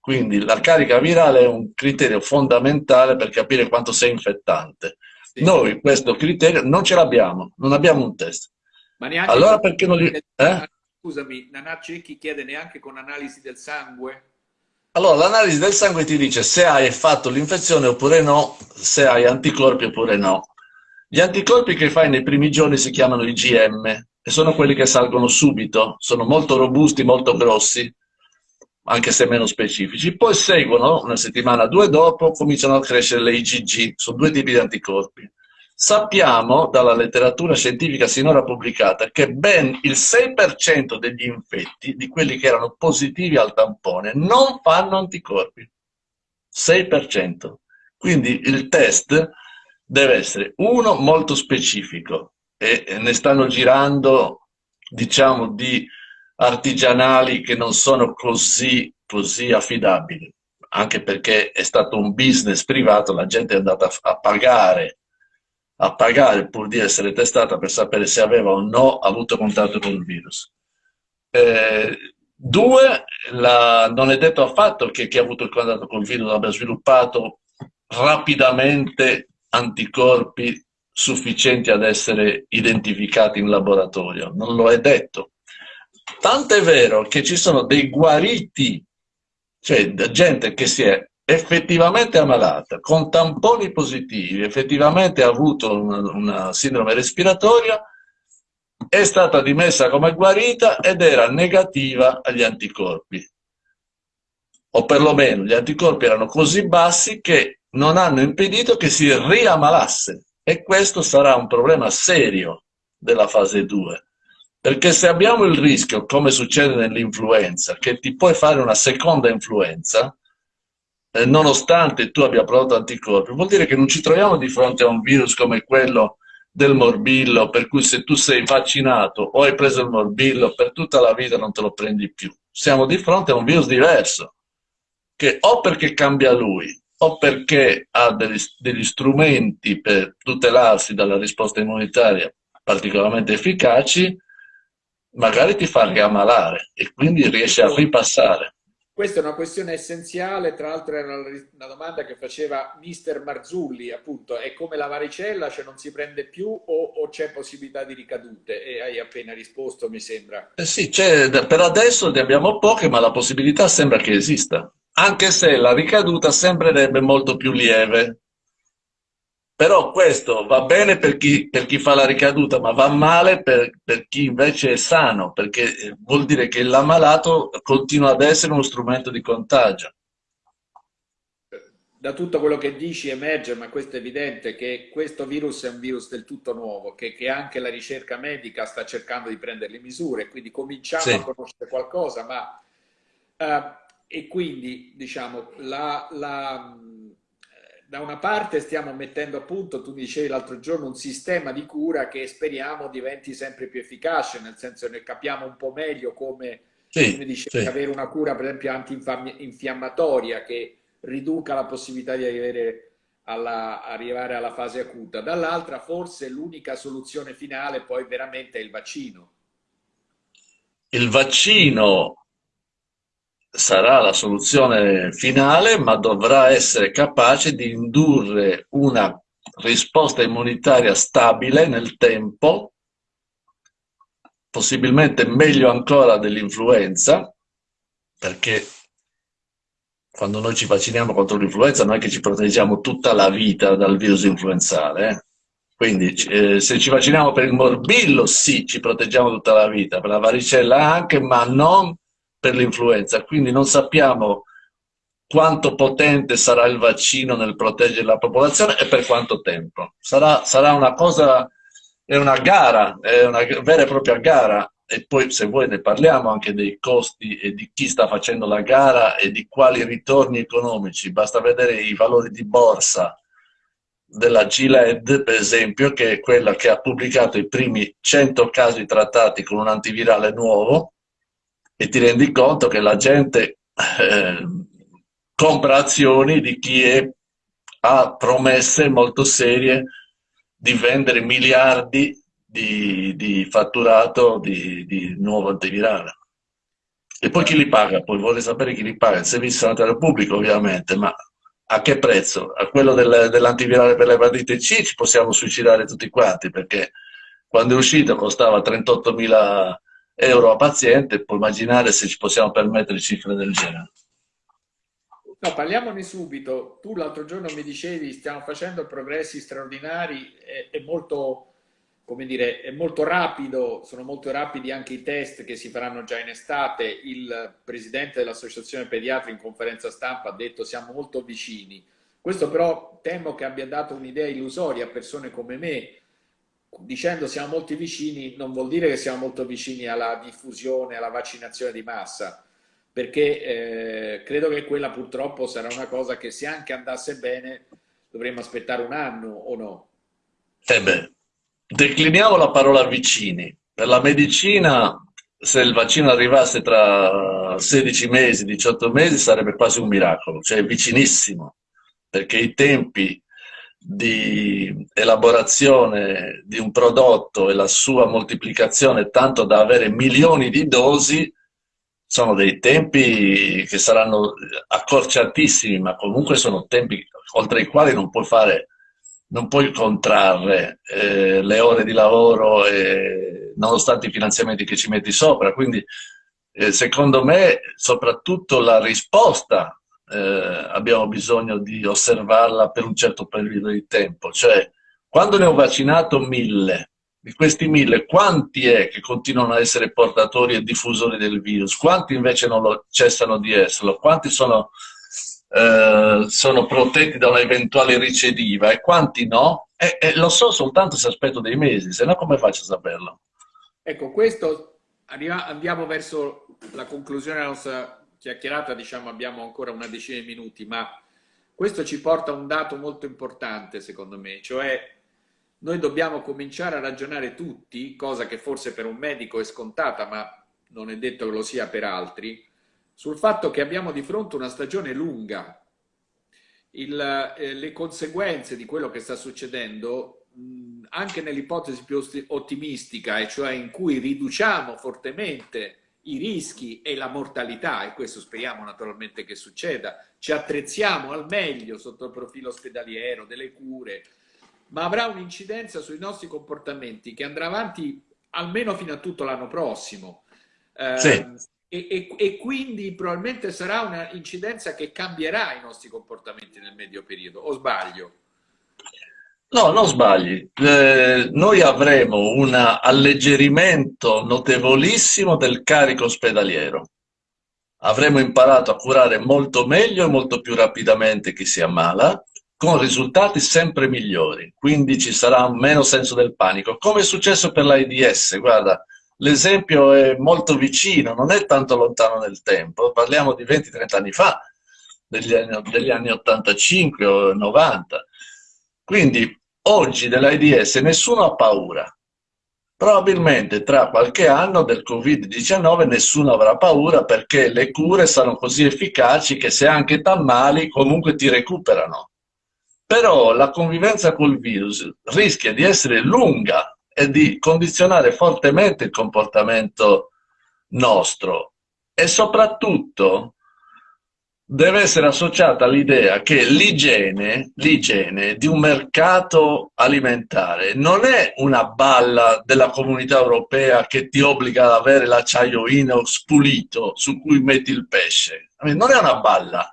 Quindi la carica virale è un criterio fondamentale per capire quanto sei infettante. Sì. Noi questo criterio non ce l'abbiamo, non abbiamo un test. Ma neanche allora perché non li... Eh? Scusami, Nanà Cecchi chiede neanche con analisi del sangue? Allora, l'analisi del sangue ti dice se hai fatto l'infezione oppure no, se hai anticorpi oppure no. Gli anticorpi che fai nei primi giorni si chiamano IgM e sono quelli che salgono subito, sono molto robusti, molto grossi, anche se meno specifici. Poi seguono, una settimana, due dopo, cominciano a crescere le IgG, sono due tipi di anticorpi. Sappiamo dalla letteratura scientifica sinora pubblicata che ben il 6% degli infetti, di quelli che erano positivi al tampone, non fanno anticorpi. 6%. Quindi il test deve essere, uno, molto specifico e ne stanno girando, diciamo, di artigianali che non sono così, così affidabili, anche perché è stato un business privato, la gente è andata a pagare a pagare pur di essere testata per sapere se aveva o no avuto contatto con il virus. Eh, due, la, non è detto affatto che chi ha avuto il contatto con il virus abbia sviluppato rapidamente anticorpi sufficienti ad essere identificati in laboratorio, non lo è detto. Tant'è vero che ci sono dei guariti, cioè gente che si è effettivamente ammalata, con tamponi positivi, effettivamente ha avuto una, una sindrome respiratoria, è stata dimessa come guarita ed era negativa agli anticorpi. O perlomeno gli anticorpi erano così bassi che non hanno impedito che si riammalasse. E questo sarà un problema serio della fase 2. Perché se abbiamo il rischio, come succede nell'influenza, che ti puoi fare una seconda influenza, eh, nonostante tu abbia prodotto anticorpi, vuol dire che non ci troviamo di fronte a un virus come quello del morbillo, per cui se tu sei vaccinato o hai preso il morbillo, per tutta la vita non te lo prendi più. Siamo di fronte a un virus diverso, che o perché cambia lui, o perché ha degli, degli strumenti per tutelarsi dalla risposta immunitaria particolarmente efficaci, magari ti fa riammalare e quindi riesce a ripassare. Questa è una questione essenziale, tra l'altro era una domanda che faceva mister Marzulli, appunto, è come la varicella, cioè non si prende più o, o c'è possibilità di ricadute? E hai appena risposto, mi sembra. Eh sì, per adesso ne abbiamo poche, ma la possibilità sembra che esista, anche se la ricaduta sembrerebbe molto più lieve però questo va bene per chi, per chi, fa la ricaduta, ma va male per, per, chi invece è sano, perché eh, vuol dire che l'ammalato continua ad essere uno strumento di contagio. Da tutto quello che dici emerge, ma questo è evidente, che questo virus è un virus del tutto nuovo, che, che anche la ricerca medica sta cercando di prendere le misure, quindi cominciamo sì. a conoscere qualcosa, ma... Uh, e quindi, diciamo, la, la da una parte stiamo mettendo a punto, tu dicevi l'altro giorno, un sistema di cura che speriamo diventi sempre più efficace, nel senso che capiamo un po' meglio come, sì, come dicevi, sì. avere una cura per esempio antinfiammatoria che riduca la possibilità di arrivare alla, arrivare alla fase acuta. Dall'altra forse l'unica soluzione finale poi veramente è il vaccino. Il vaccino sarà la soluzione finale, ma dovrà essere capace di indurre una risposta immunitaria stabile nel tempo, possibilmente meglio ancora dell'influenza, perché quando noi ci vacciniamo contro l'influenza non è che ci proteggiamo tutta la vita dal virus influenzale. Eh? Quindi eh, se ci vacciniamo per il morbillo, sì, ci proteggiamo tutta la vita, per la varicella anche, ma non per l'influenza. Quindi non sappiamo quanto potente sarà il vaccino nel proteggere la popolazione e per quanto tempo. Sarà, sarà una cosa, è una gara, è una vera e propria gara e poi se vuoi ne parliamo anche dei costi e di chi sta facendo la gara e di quali ritorni economici. Basta vedere i valori di borsa della GLED, per esempio, che è quella che ha pubblicato i primi 100 casi trattati con un antivirale nuovo e ti rendi conto che la gente eh, compra azioni di chi è, ha promesse molto serie di vendere miliardi di, di fatturato di, di, nuovo antivirale. E poi chi li paga? Poi vorrei sapere chi li paga. Il servizio sanitario pubblico ovviamente, ma a che prezzo? A quello del, dell'antivirale per l'epatite C ci possiamo suicidare tutti quanti perché quando è uscito costava 38.000 euro a paziente, puoi immaginare se ci possiamo permettere cifre del genere. No, parliamone subito. Tu l'altro giorno mi dicevi stiamo facendo progressi straordinari, è, è, molto, come dire, è molto rapido, sono molto rapidi anche i test che si faranno già in estate. Il presidente dell'Associazione Pediatri in conferenza stampa ha detto siamo molto vicini. Questo però temo che abbia dato un'idea illusoria a persone come me, dicendo siamo molto vicini non vuol dire che siamo molto vicini alla diffusione, alla vaccinazione di massa perché eh, credo che quella purtroppo sarà una cosa che se anche andasse bene dovremmo aspettare un anno o no? Eh decliniamo la parola vicini. Per la medicina, se il vaccino arrivasse tra 16 mesi, 18 mesi, sarebbe quasi un miracolo, cioè vicinissimo, perché i tempi di elaborazione di un prodotto e la sua moltiplicazione tanto da avere milioni di dosi sono dei tempi che saranno accorciatissimi, ma comunque sono tempi oltre i quali non puoi fare, non puoi contrarre eh, le ore di lavoro eh, nonostante i finanziamenti che ci metti sopra. Quindi, eh, secondo me, soprattutto la risposta eh, abbiamo bisogno di osservarla per un certo periodo di tempo. Cioè, quando ne ho vaccinato mille, di questi mille, quanti è che continuano a essere portatori e diffusori del virus? Quanti invece non lo, cessano di esserlo? Quanti sono, eh, sono protetti da un'eventuale ricediva e quanti no? E, e, lo so soltanto se aspetto dei mesi, se no come faccio a saperlo? Ecco, questo andiamo verso la conclusione della nostra chiacchierata, diciamo abbiamo ancora una decina di minuti, ma questo ci porta a un dato molto importante secondo me, cioè noi dobbiamo cominciare a ragionare tutti, cosa che forse per un medico è scontata, ma non è detto che lo sia per altri, sul fatto che abbiamo di fronte una stagione lunga. Il, eh, le conseguenze di quello che sta succedendo, mh, anche nell'ipotesi più ottimistica, e cioè in cui riduciamo fortemente i rischi e la mortalità, e questo speriamo naturalmente che succeda, ci attrezziamo al meglio sotto il profilo ospedaliero, delle cure, ma avrà un'incidenza sui nostri comportamenti che andrà avanti almeno fino a tutto l'anno prossimo. Eh, sì. E, e, e, quindi probabilmente sarà un'incidenza che cambierà i nostri comportamenti nel medio periodo, o sbaglio? No, non sbagli. Eh, noi avremo un alleggerimento notevolissimo del carico ospedaliero. Avremo imparato a curare molto meglio e molto più rapidamente chi si ammala con risultati sempre migliori, quindi ci sarà meno senso del panico, come è successo per l'AIDS, guarda, l'esempio è molto vicino, non è tanto lontano nel tempo, parliamo di 20-30 anni fa, degli anni, degli anni 85 o 90, quindi oggi dell'AIDS nessuno ha paura, probabilmente tra qualche anno del Covid-19 nessuno avrà paura perché le cure sono così efficaci che se anche t'ammali comunque ti recuperano. Però la convivenza col virus rischia di essere lunga e di condizionare fortemente il comportamento nostro e soprattutto deve essere associata all'idea che l'igiene, di un mercato alimentare non è una balla della comunità europea che ti obbliga ad avere l'acciaio inox pulito su cui metti il pesce. Non è una balla,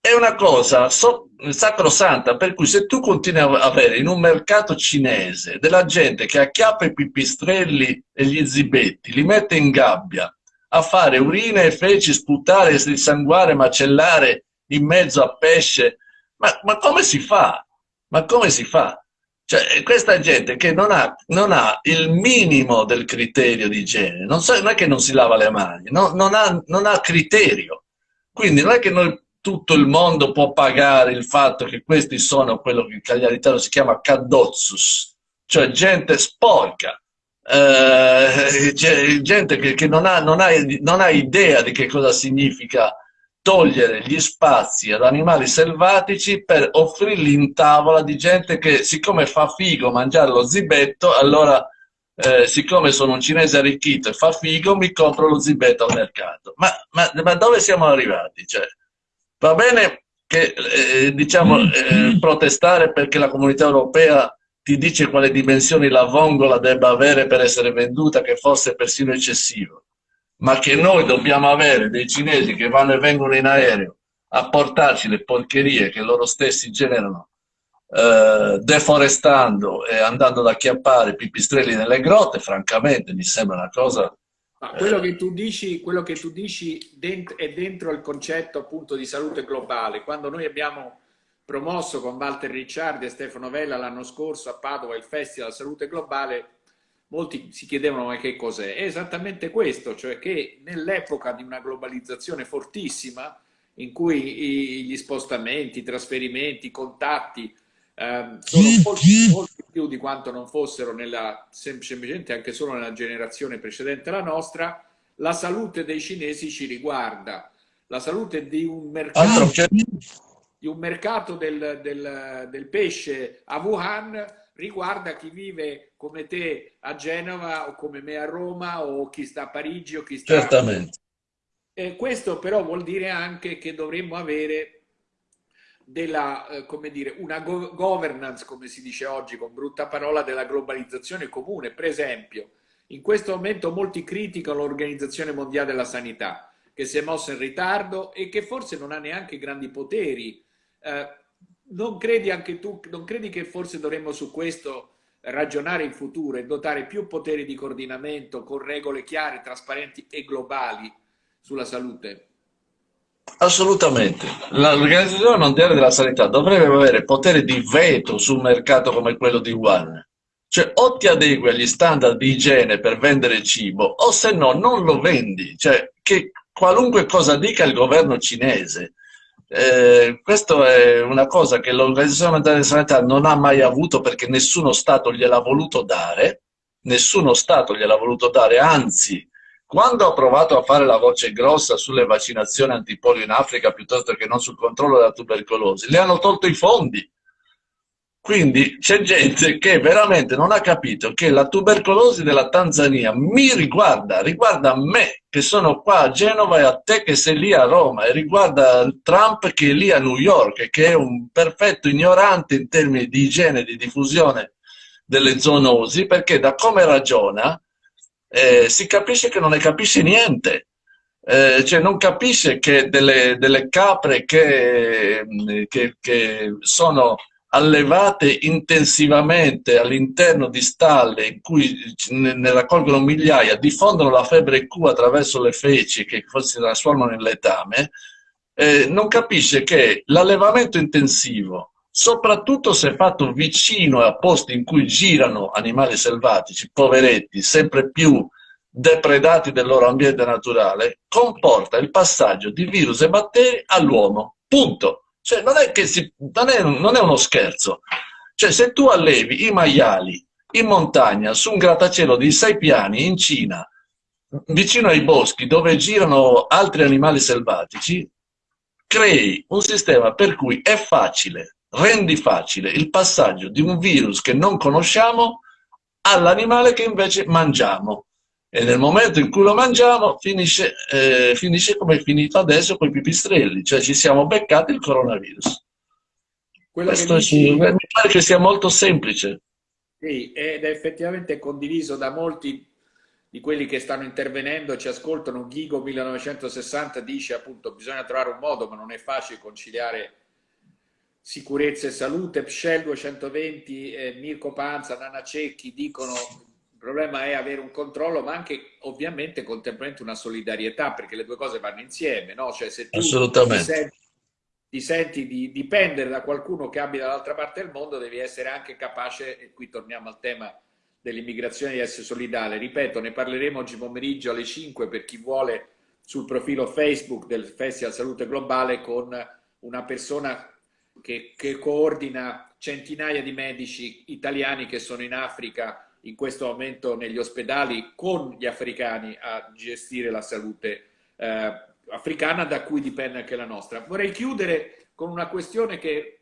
è una cosa so sacrosanta, per cui se tu continui a avere in un mercato cinese della gente che acchiappa i pipistrelli e gli zibetti, li mette in gabbia, a fare urine e feci, sputare, sanguare, macellare in mezzo a pesce. Ma, ma, come si fa? Ma come si fa? Cioè, questa gente che non ha, non ha il minimo del criterio di igiene, non, so, non, è che non si lava le mani, no, non, ha, non ha criterio. Quindi non è che noi, tutto il mondo può pagare il fatto che questi sono quello che in cagliaritano si chiama caddozzus, cioè gente sporca, eh, gente che, che non, ha, non, ha, non, ha, idea di che cosa significa togliere gli spazi ad animali selvatici per offrirli in tavola di gente che siccome fa figo mangiare lo zibetto, allora eh, siccome sono un cinese arricchito e fa figo mi compro lo zibetto al mercato. Ma, ma, ma dove siamo arrivati? Cioè, va bene che eh, diciamo, eh, protestare perché la comunità europea ti dice quale dimensioni la vongola debba avere per essere venduta, che forse è persino eccessivo, ma che noi dobbiamo avere dei cinesi che vanno e vengono in aereo a portarci le porcherie che loro stessi generano, eh, deforestando e andando ad acchiappare pipistrelli nelle grotte, francamente mi sembra una cosa... Ma quello che tu dici, quello che tu dici dent è dentro il concetto appunto di salute globale. Quando noi abbiamo promosso con Walter Ricciardi e Stefano Vella l'anno scorso a Padova il Festival Salute Globale, molti si chiedevano ma che cos'è? È esattamente questo, cioè che nell'epoca di una globalizzazione fortissima, in cui gli spostamenti, i trasferimenti, i contatti eh, sono molti, molti più di quanto non fossero nella, semplicemente anche solo nella generazione precedente alla nostra, la salute dei cinesi ci riguarda. La salute di un mercato di un mercato del, del, del pesce a Wuhan riguarda chi vive come te a Genova o come me a Roma o chi sta a Parigi o chi sta... Certamente. Eh, questo però vuol dire anche che dovremmo avere della, eh, come dire, una go governance, come si dice oggi con brutta parola, della globalizzazione comune. Per esempio, in questo momento molti criticano l'Organizzazione Mondiale della Sanità, che si è mossa in ritardo e che forse non ha neanche grandi poteri eh, non credi anche tu, non credi che forse dovremmo su questo ragionare in futuro e dotare più poteri di coordinamento con regole chiare, trasparenti e globali sulla salute? Assolutamente. L'Organizzazione Mondiale della Sanità dovrebbe avere potere di veto su un mercato come quello di Wuhan. Cioè, o ti adegui agli standard di igiene per vendere cibo, o se no non lo vendi. Cioè, che qualunque cosa dica il governo cinese, eh, questa è una cosa che l'Organizzazione Mondiale della Sanità non ha mai avuto perché nessuno Stato gliel'ha voluto dare, nessuno Stato gliel'ha voluto dare, anzi, quando ha provato a fare la voce grossa sulle vaccinazioni antipolio in Africa piuttosto che non sul controllo della tubercolosi, le hanno tolto i fondi quindi c'è gente che veramente non ha capito che la tubercolosi della Tanzania mi riguarda, riguarda me che sono qua a Genova e a te che sei lì a Roma e riguarda Trump che è lì a New York che è un perfetto ignorante in termini di igiene di diffusione delle zoonosi perché da come ragiona eh, si capisce che non ne capisce niente. Eh, cioè non capisce che delle, delle capre che, che, che sono allevate intensivamente all'interno di stalle in cui ne raccolgono migliaia, diffondono la febbre Q attraverso le feci che si trasformano in letame, eh, non capisce che l'allevamento intensivo, soprattutto se fatto vicino a posti in cui girano animali selvatici, poveretti, sempre più depredati del loro ambiente naturale, comporta il passaggio di virus e batteri all'uomo. Punto. Cioè, non è, si, non, è, non è uno scherzo. Cioè, se tu allevi i maiali in montagna, su un grattacielo di sei piani in Cina, vicino ai boschi dove girano altri animali selvatici, crei un sistema per cui è facile, rendi facile il passaggio di un virus che non conosciamo all'animale che invece mangiamo. E nel momento in cui lo mangiamo finisce, eh, finisce come è finito adesso con i pipistrelli, cioè ci siamo beccati il coronavirus. Quello Questo dici... mi pare che sia molto semplice. Sì, ed è effettivamente condiviso da molti di quelli che stanno intervenendo, ci ascoltano. Ghigo 1960 dice appunto bisogna trovare un modo, ma non è facile conciliare sicurezza e salute. Pshel 220, eh, Mirko Panza, Nana Cecchi dicono problema è avere un controllo, ma anche ovviamente contemporaneamente una solidarietà, perché le due cose vanno insieme, no? Cioè se tu Assolutamente. Ti senti, ti senti di dipendere da qualcuno che abita dall'altra parte del mondo, devi essere anche capace, e qui torniamo al tema dell'immigrazione di essere solidale. Ripeto, ne parleremo oggi pomeriggio alle 5 per chi vuole sul profilo Facebook del Festival Salute Globale con una persona che, che coordina centinaia di medici italiani che sono in Africa in questo momento negli ospedali con gli africani a gestire la salute eh, africana da cui dipende anche la nostra. Vorrei chiudere con una questione che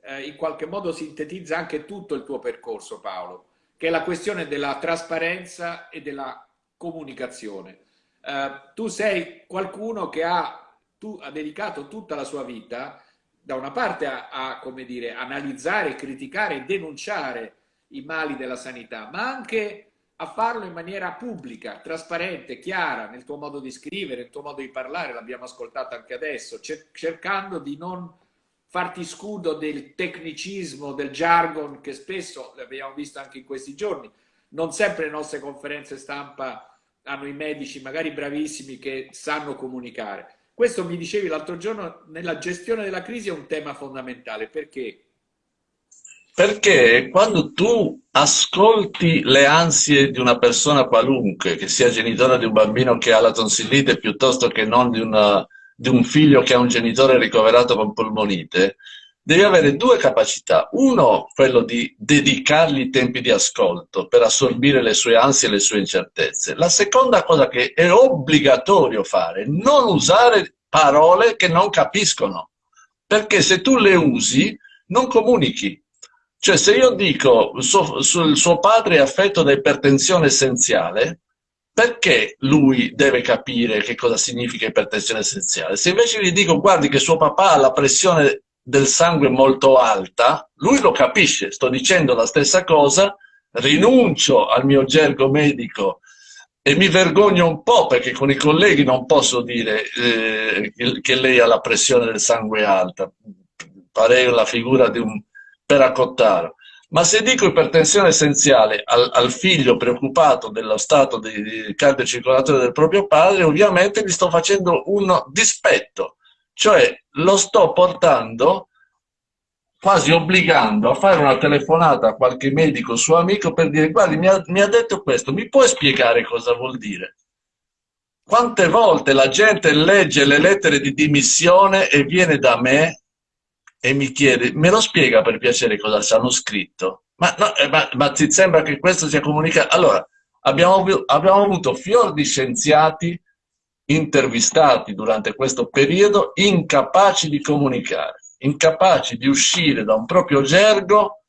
eh, in qualche modo sintetizza anche tutto il tuo percorso Paolo che è la questione della trasparenza e della comunicazione. Eh, tu sei qualcuno che ha, tu, ha, dedicato tutta la sua vita da una parte a, a dire, analizzare, criticare e denunciare i mali della sanità, ma anche a farlo in maniera pubblica, trasparente, chiara, nel tuo modo di scrivere, nel tuo modo di parlare, l'abbiamo ascoltato anche adesso, cercando di non farti scudo del tecnicismo, del jargon che spesso l'abbiamo visto anche in questi giorni. Non sempre le nostre conferenze stampa hanno i medici magari bravissimi che sanno comunicare. Questo mi dicevi l'altro giorno, nella gestione della crisi è un tema fondamentale. Perché? Perché quando tu ascolti le ansie di una persona qualunque, che sia genitore di un bambino che ha la tonsillite piuttosto che non di una di un figlio che ha un genitore ricoverato con polmonite, devi avere due capacità. Uno, quello di dedicargli tempi di ascolto per assorbire le sue ansie e le sue incertezze. La seconda cosa che è obbligatorio fare, non usare parole che non capiscono, perché se tu le usi non comunichi. Cioè se io dico suo, suo padre è affetto da ipertensione essenziale, perché lui deve capire che cosa significa ipertensione essenziale? Se invece gli dico, guardi che suo papà ha la pressione del sangue molto alta, lui lo capisce, sto dicendo la stessa cosa, rinuncio al mio gergo medico e mi vergogno un po' perché con i colleghi non posso dire eh, che lei ha la pressione del sangue alta, farei la figura di un peracottaro. Ma se dico ipertensione essenziale al, al figlio preoccupato dello stato di, di cardiocircolatore del proprio padre, ovviamente gli sto facendo un dispetto, cioè lo sto portando quasi obbligando a fare una telefonata a qualche medico suo amico per dire guardi mi ha, mi ha detto questo, mi puoi spiegare cosa vuol dire? Quante volte la gente legge le lettere di dimissione e viene da me e mi chiede, me lo spiega per piacere cosa ci hanno scritto? Ma, no, eh, ma, ma, ti sembra che questo sia comunicato? Allora, abbiamo, abbiamo avuto fior di scienziati intervistati durante questo periodo incapaci di comunicare, incapaci di uscire da un proprio gergo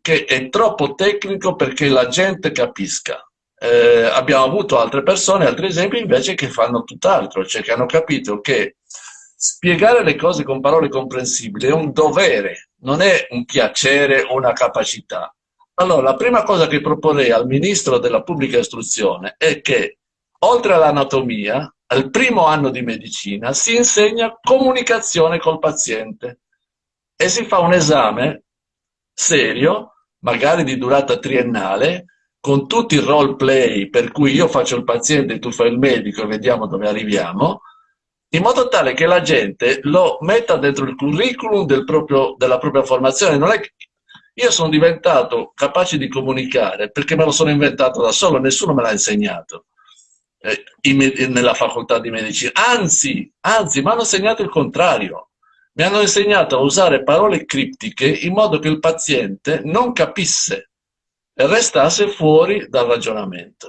che è troppo tecnico perché la gente capisca. Eh, abbiamo avuto altre persone, altri esempi invece che fanno tutt'altro, cioè che hanno capito che spiegare le cose con parole comprensibili è un dovere, non è un piacere o una capacità. Allora, la prima cosa che proporrei al Ministro della Pubblica Istruzione è che, oltre all'anatomia, al primo anno di medicina si insegna comunicazione col paziente e si fa un esame serio, magari di durata triennale, con tutti i role play per cui io faccio il paziente e tu fai il medico e vediamo dove arriviamo, in modo tale che la gente lo metta dentro il curriculum del proprio, della propria formazione. Non è che io sono diventato capace di comunicare perché me lo sono inventato da solo, nessuno me l'ha insegnato eh, in, nella facoltà di medicina. Anzi, anzi, mi hanno insegnato il contrario. Mi hanno insegnato a usare parole criptiche in modo che il paziente non capisse. e restasse fuori dal ragionamento.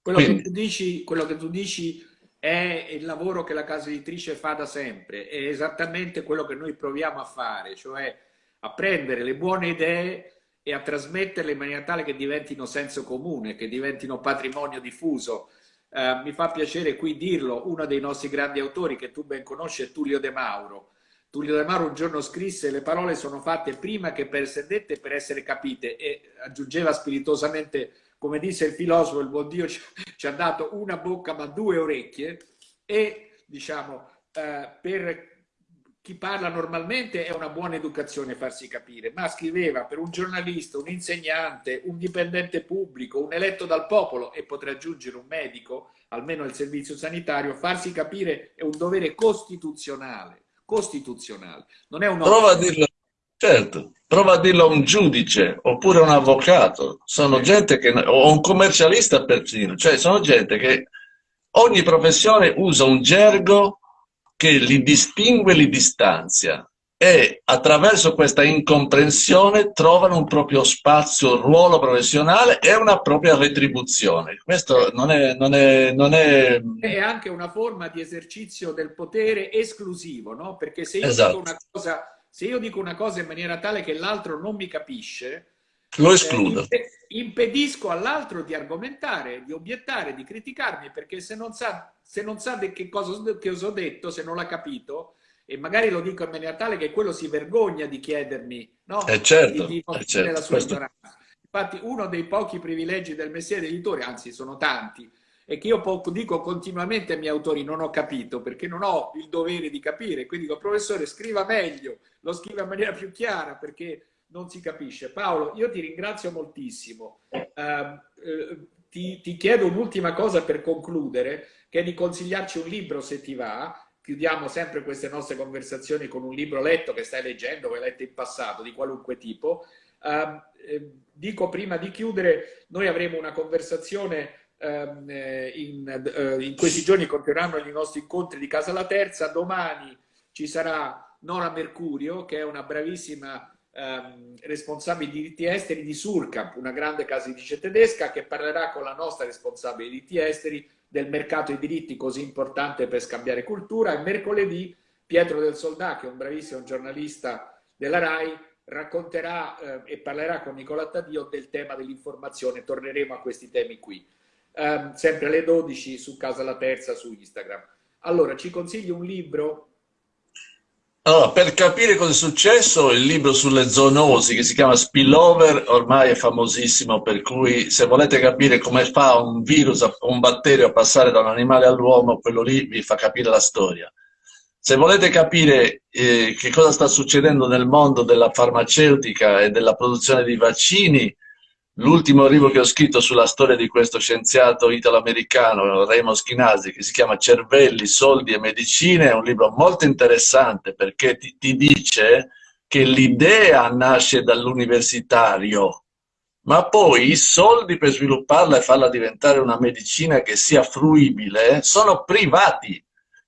Quello, Quindi, che dici, quello che tu dici è il lavoro che la casa editrice fa da sempre, è esattamente quello che noi proviamo a fare, cioè a prendere le buone idee e a trasmetterle in maniera tale che diventino senso comune, che diventino patrimonio diffuso. Eh, mi fa piacere qui dirlo, uno dei nostri grandi autori che tu ben conosci è Tullio De Mauro. Tullio De Mauro un giorno scrisse le parole sono fatte prima che per essere dette e per essere capite e aggiungeva spiritosamente, come disse il filosofo, il buon Dio ci ha dato una bocca ma due orecchie e diciamo eh, per chi parla normalmente è una buona educazione farsi capire, ma scriveva per un giornalista, un insegnante, un dipendente pubblico, un eletto dal popolo e potrà aggiungere un medico, almeno il servizio sanitario, farsi capire è un dovere costituzionale, costituzionale. Non è un prova a dirlo, certo, prova a dirlo a un giudice oppure a un avvocato, sono gente che, o un commercialista persino, cioè sono gente che ogni professione usa un gergo che li distingue li distanzia e attraverso questa incomprensione trovano un proprio spazio, ruolo professionale e una propria retribuzione. Questo non è, non è, non è... è anche una forma di esercizio del potere esclusivo, no? Perché se io, esatto. dico, una cosa, se io dico una cosa in maniera tale che l'altro non mi capisce, lo eh, escludo. Eh, impedisco all'altro di argomentare, di obiettare, di criticarmi, perché se non sa, se non sa che cosa che ho detto, se non l'ha capito, e magari lo dico in maniera tale che quello si vergogna di chiedermi, no? Eh certo, di, di eh certo. la sua Questo... ignoranza. Infatti uno dei pochi privilegi del mestiere editore, anzi sono tanti, è che io dico continuamente ai miei autori non ho capito perché non ho il dovere di capire, quindi dico professore scriva meglio, lo scriva in maniera più chiara perché non si capisce. Paolo, io ti ringrazio moltissimo. Uh, ti, ti, chiedo un'ultima cosa per concludere, che è di consigliarci un libro se ti va. Chiudiamo sempre queste nostre conversazioni con un libro letto che stai leggendo, che hai letto in passato, di qualunque tipo. Uh, dico prima di chiudere, noi avremo una conversazione in, eh, in, questi giorni continueranno i nostri incontri di Casa La Terza, domani ci sarà Nora Mercurio, che è una bravissima ehm, responsabile di diritti esteri di Surkamp, una grande casa editrice tedesca che parlerà con la nostra responsabile di diritti esteri del mercato dei diritti così importante per scambiare cultura e mercoledì Pietro del Soldà, che è un bravissimo giornalista della RAI, racconterà eh, e parlerà con Nicola Taddeo del tema dell'informazione. Torneremo a questi temi qui. Eh, sempre alle 12 su Casa La Terza su Instagram. Allora, ci consigli un libro allora, per capire cosa è successo, il libro sulle zoonosi che si chiama Spillover ormai è famosissimo, per cui se volete capire come fa un virus, un batterio a passare da un animale all'uomo, quello lì vi fa capire la storia. Se volete capire eh, che cosa sta succedendo nel mondo della farmaceutica e della produzione di vaccini, L'ultimo libro che ho scritto sulla storia di questo scienziato italo-americano, Raymond Schinasi, che si chiama Cervelli, soldi e medicine, è un libro molto interessante perché ti, ti dice che l'idea nasce dall'universitario, ma poi i soldi per svilupparla e farla diventare una medicina che sia fruibile sono privati,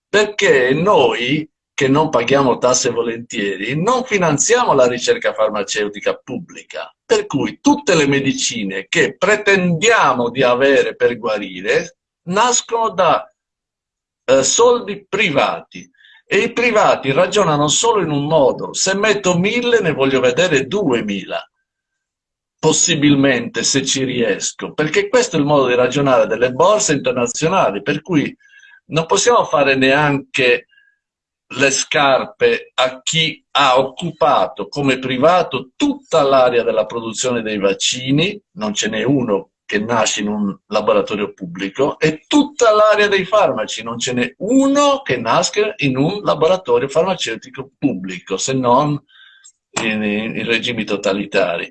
perché noi che non paghiamo tasse volentieri, non finanziamo la ricerca farmaceutica pubblica. Per cui tutte le medicine che pretendiamo di avere per guarire nascono da eh, soldi privati. E i privati ragionano solo in un modo, se metto mille ne voglio vedere duemila, possibilmente se ci riesco, perché questo è il modo di ragionare delle borse internazionali, per cui non possiamo fare neanche le scarpe a chi ha occupato come privato tutta l'area della produzione dei vaccini, non ce n'è uno che nasce in un laboratorio pubblico, e tutta l'area dei farmaci, non ce n'è uno che nasca in un laboratorio farmaceutico pubblico, se non in, in regimi totalitari.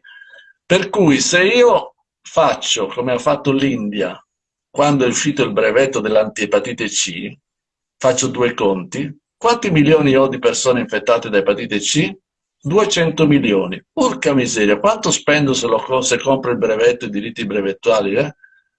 Per cui se io faccio come ha fatto l'India quando è uscito il brevetto dell'antiepatite C, faccio due conti, quanti milioni ho di persone infettate da epatite C? 200 milioni. Porca miseria, quanto spendo se, lo, se compro il brevetto, i diritti brevettuali? Eh?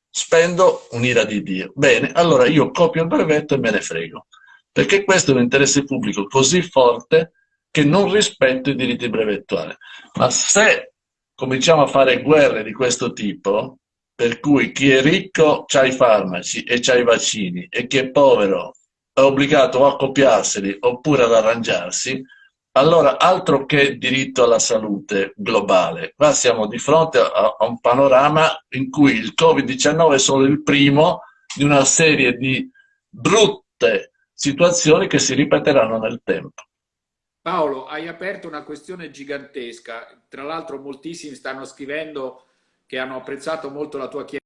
Spendo un'ira di Dio. Bene, allora io copio il brevetto e me ne frego. Perché questo è un interesse pubblico così forte che non rispetto i diritti brevettuali. Ma se cominciamo a fare guerre di questo tipo, per cui chi è ricco ha i farmaci e ha i vaccini e chi è povero è obbligato a copiarseli oppure ad arrangiarsi, allora altro che diritto alla salute globale. Qua siamo di fronte a, a un panorama in cui il Covid-19 è solo il primo di una serie di brutte situazioni che si ripeteranno nel tempo. Paolo, hai aperto una questione gigantesca. Tra l'altro moltissimi stanno scrivendo che hanno apprezzato molto la tua chiesa